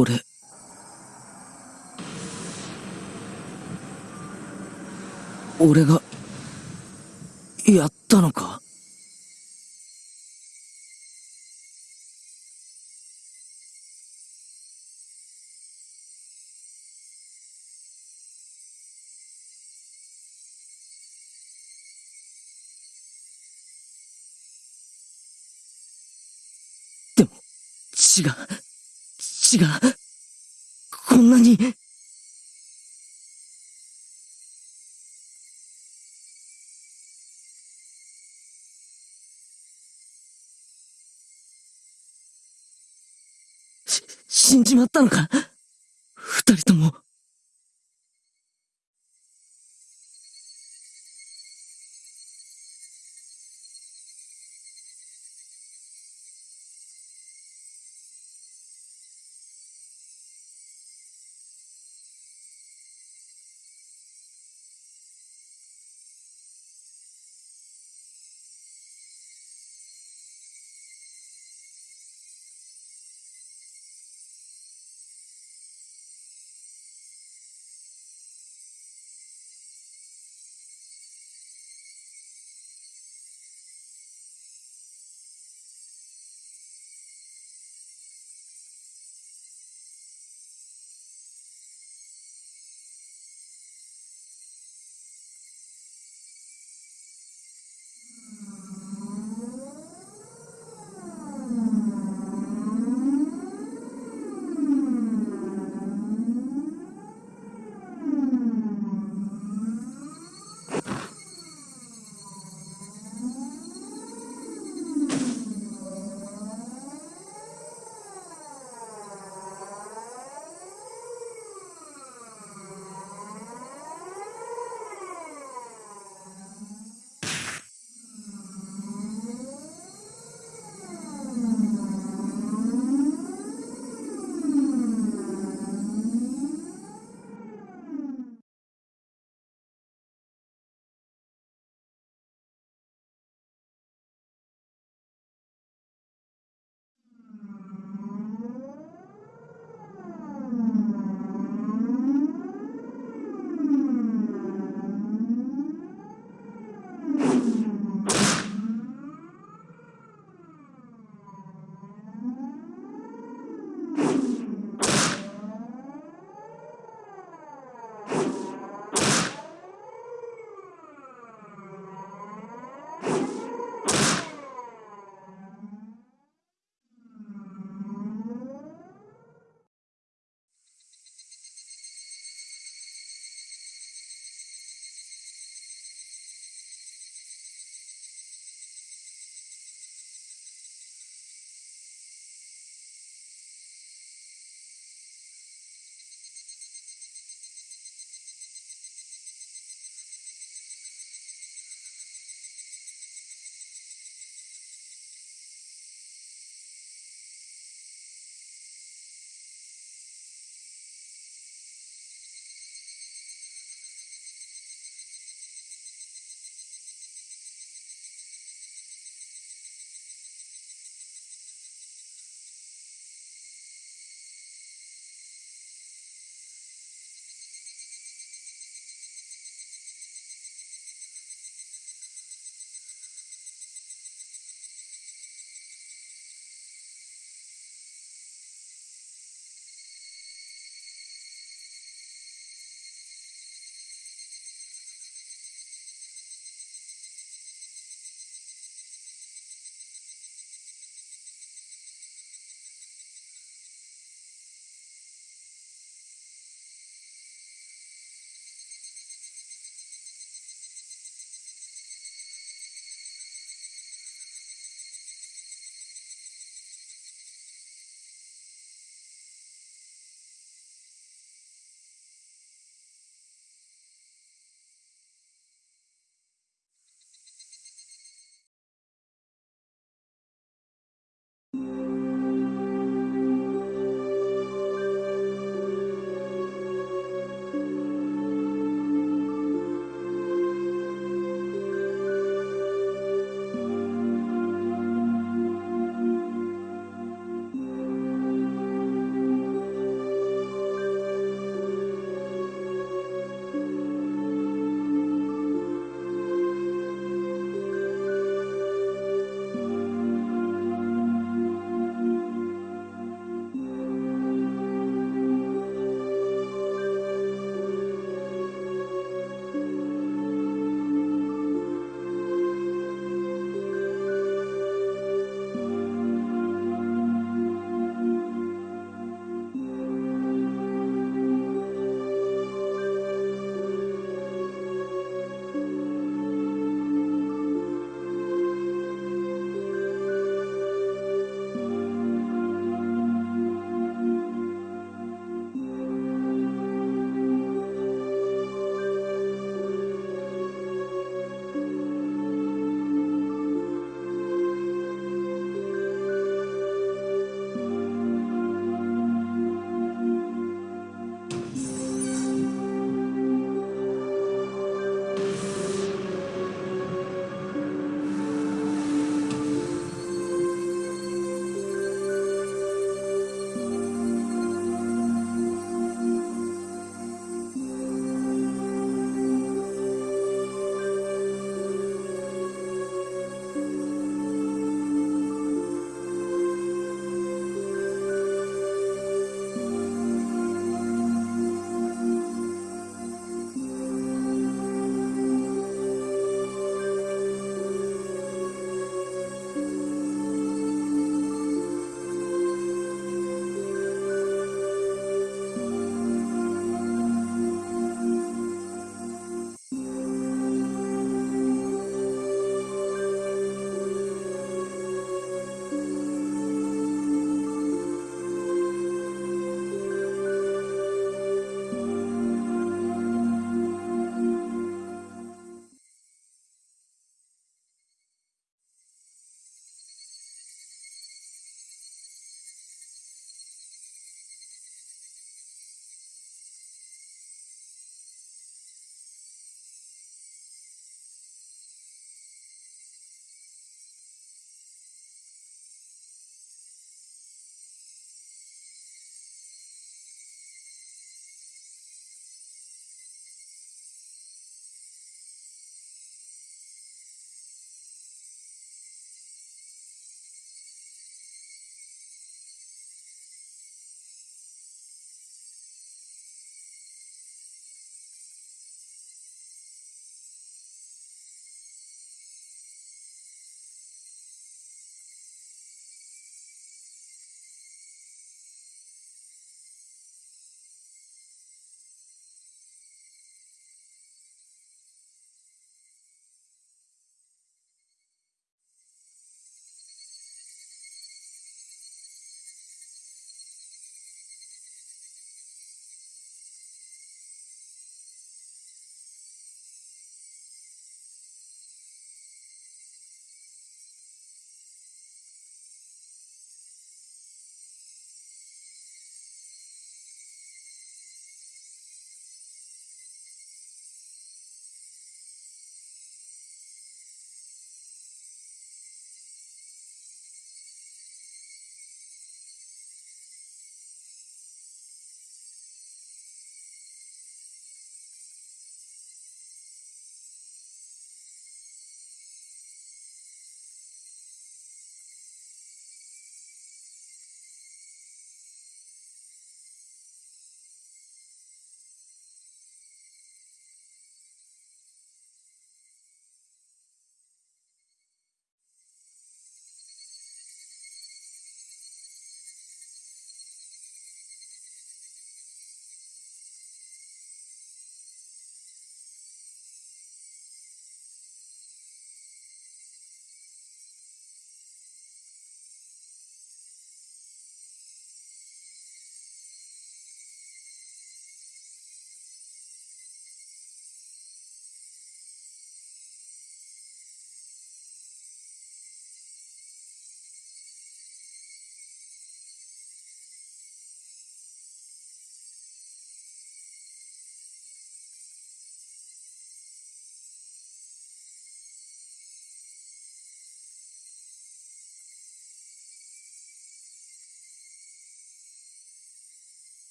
Speaker 2: 俺、俺が、やったのか？でも、血が、死が、こんなに、し死んじまったのか二人とも。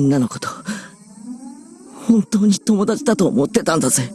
Speaker 2: みんなのこと、本当に友達だと思ってたんだぜ。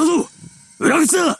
Speaker 2: いたぞ裏口だ。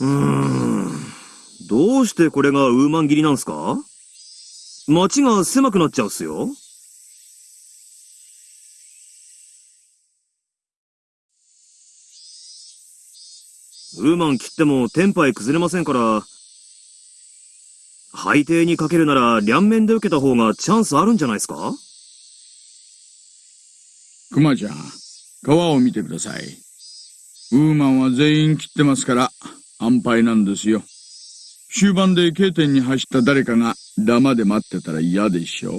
Speaker 6: うーん。どうしてこれがウーマン切りなんすか？街が狭くなっちゃうっすよ。ウーマン切ってもテンパイ崩れませんから、背底にかけるなら両面で受けた方がチャンスあるんじゃないですか？
Speaker 4: クマちゃん、川を見てください。ウーマンは全員切ってますから、安牌なんですよ。終盤で K 点に走った誰かがダマで待ってたら嫌でしょ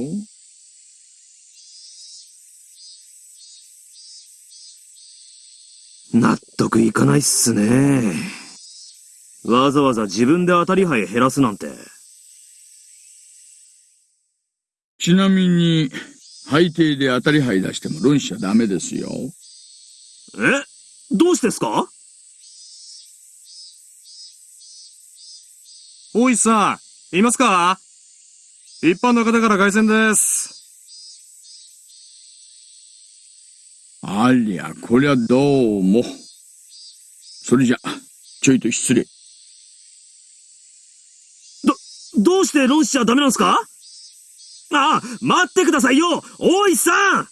Speaker 6: 納得いかないっすね。わざわざ自分で当たり牌減らすなんて。
Speaker 4: ちなみに、背底で当たり牌出しても論しちゃダメですよ。
Speaker 6: え？どうしてですか？
Speaker 7: 大石さん、いますか？一般の方から凱旋です。
Speaker 4: ありゃ、こりゃどうも。それじゃ、ちょいと失礼。
Speaker 6: どうして論しちゃダメなんすか？ああ、待ってくださいよ大石さん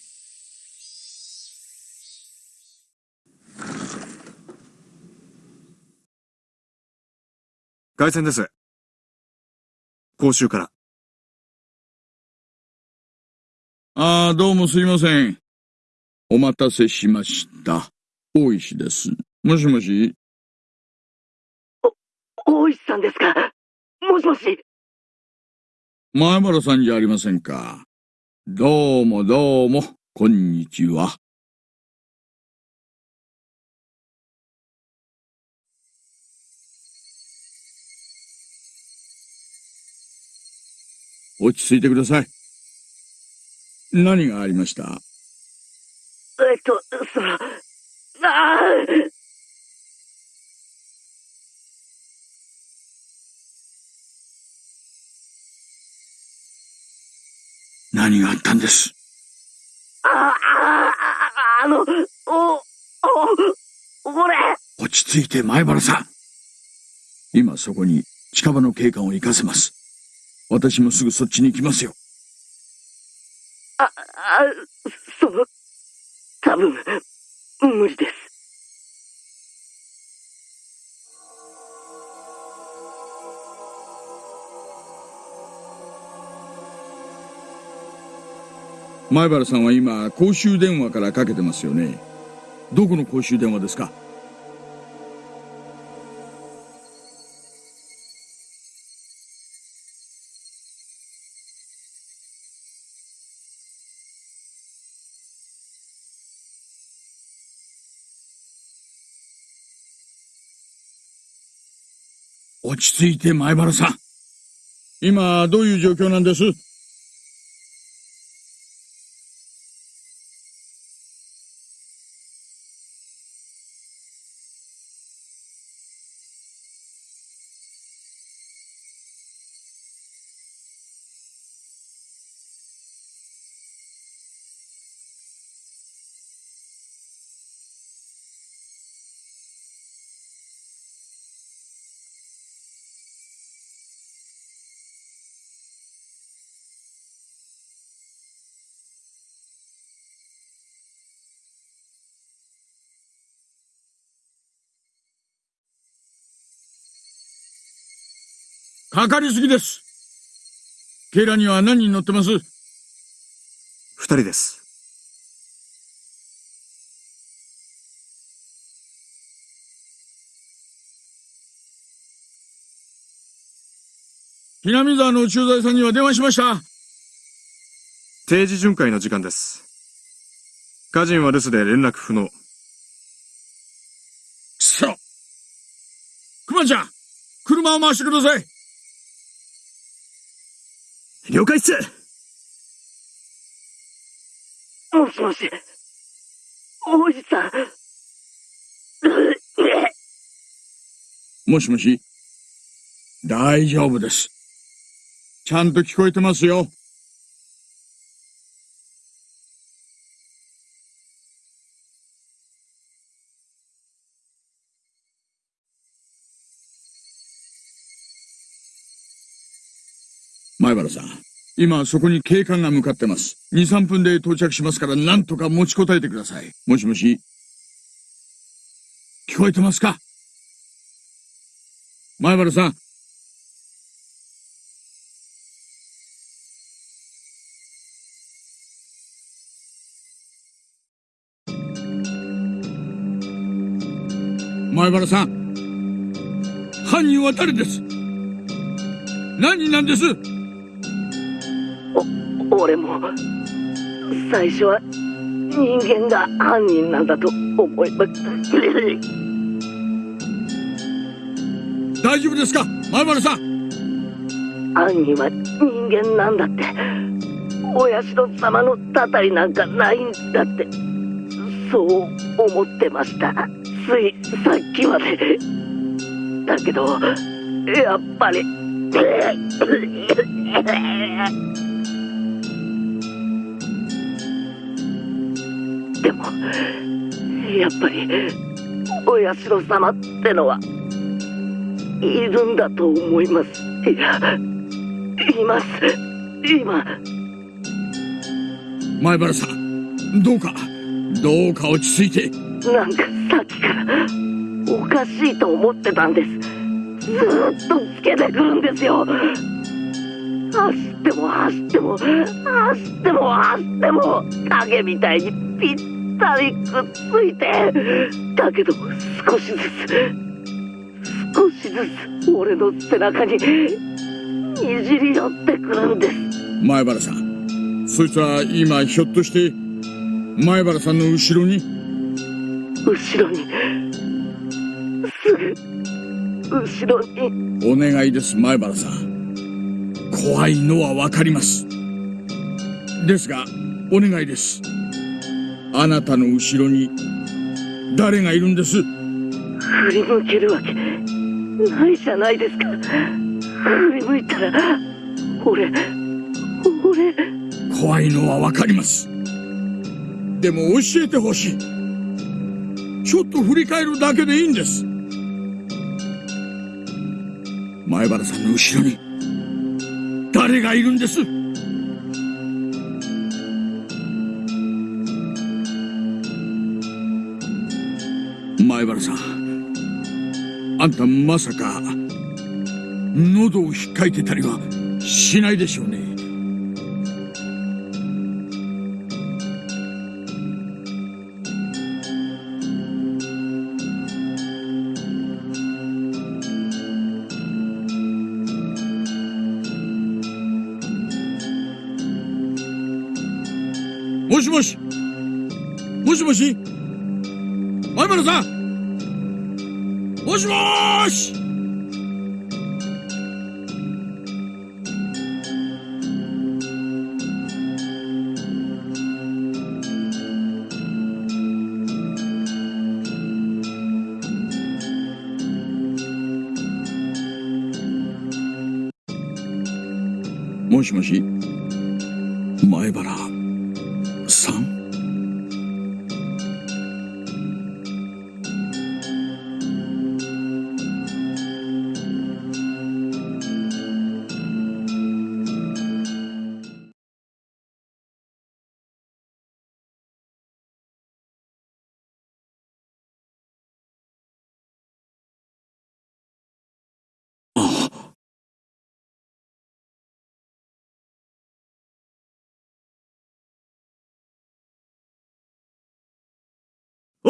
Speaker 7: 凱旋です。講習から。
Speaker 4: ああ、どうもすいません。お待たせしました。大石です。もしもし？
Speaker 8: 大石さんですか？もしもし？
Speaker 4: 前原さんじゃありませんか。どうもどうも、こんにちは。落ち着いてください。何がありました？
Speaker 8: えっと、その、ああ
Speaker 4: 何があったんです？
Speaker 8: あ、あ、あ、あの、お、お、俺、
Speaker 4: 落ち着いて前原さん。今そこに近場の警官を行かせます。私もすぐそっちに行きますよ。
Speaker 8: あ、あ、その、多分、無理です。
Speaker 4: 前原さんは今、公衆電話からかけてますよね。どこの公衆電話ですか？落ち着いて前原さん。今、どういう状況なんです？かかりすぎです。ケイラには何人乗ってます？
Speaker 7: 二人です。
Speaker 4: ひなみ沢の駐在さんには電話しました。
Speaker 7: 定時巡回の時間です。家人は留守で連絡不能。
Speaker 4: くまちゃん、車を回してください。
Speaker 6: 了解っす
Speaker 8: もしもし。大石さん。
Speaker 4: もしもし。大丈夫です。ちゃんと聞こえてますよ。前原さん、今そこに警官が向かってます。2、3分で到着しますから何とか持ちこたえてください。もしもし聞こえてますか？前原さん。前原さん。犯人は誰です？何人なんです？
Speaker 8: 俺も、最初は人間が犯人なんだと思いました。
Speaker 4: 大丈夫ですか？前原さん
Speaker 8: 犯人は人間なんだって。お社様のたたりなんかないんだって。そう思ってました。ついさっきまで。だけど、やっぱり。でも、やっぱり、お社様ってのは、いるんだと思います。いや、います。今。
Speaker 4: 前原さん、どうか、どうか落ち着いて。
Speaker 8: なんかさっきから、おかしいと思ってたんです。ずーっとつけてくるんですよ。走っても走っても、走っても走っても、影みたいにぴったりくっついて。だけど、少しずつ、少しずつ、俺の背中に、にじり寄ってくるんです。
Speaker 4: 前原さん、そいつは今ひょっとして、前原さんの後ろに？
Speaker 8: 後ろに、すぐ、後ろに。
Speaker 4: お願いです、前原さん。怖いのはわかります。ですが、お願いです。あなたの後ろに、誰がいるんです？
Speaker 8: 振り向けるわけ、ないじゃないですか。振り向いたら、俺、俺、
Speaker 4: 怖いのはわかります。でも教えてほしい。ちょっと振り返るだけでいいんです。前原さんの後ろに、誰がいるんです？前原さん、あんたまさか、喉を引っかいてたりはしないでしょうね。もしもし。もしもし。前原さん。もしもーし。もしもし。前原。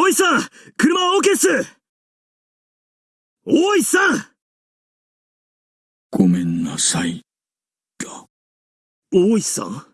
Speaker 6: おいさん車は OK っす。おいさん。
Speaker 4: ごめんなさい。
Speaker 6: 大石さん？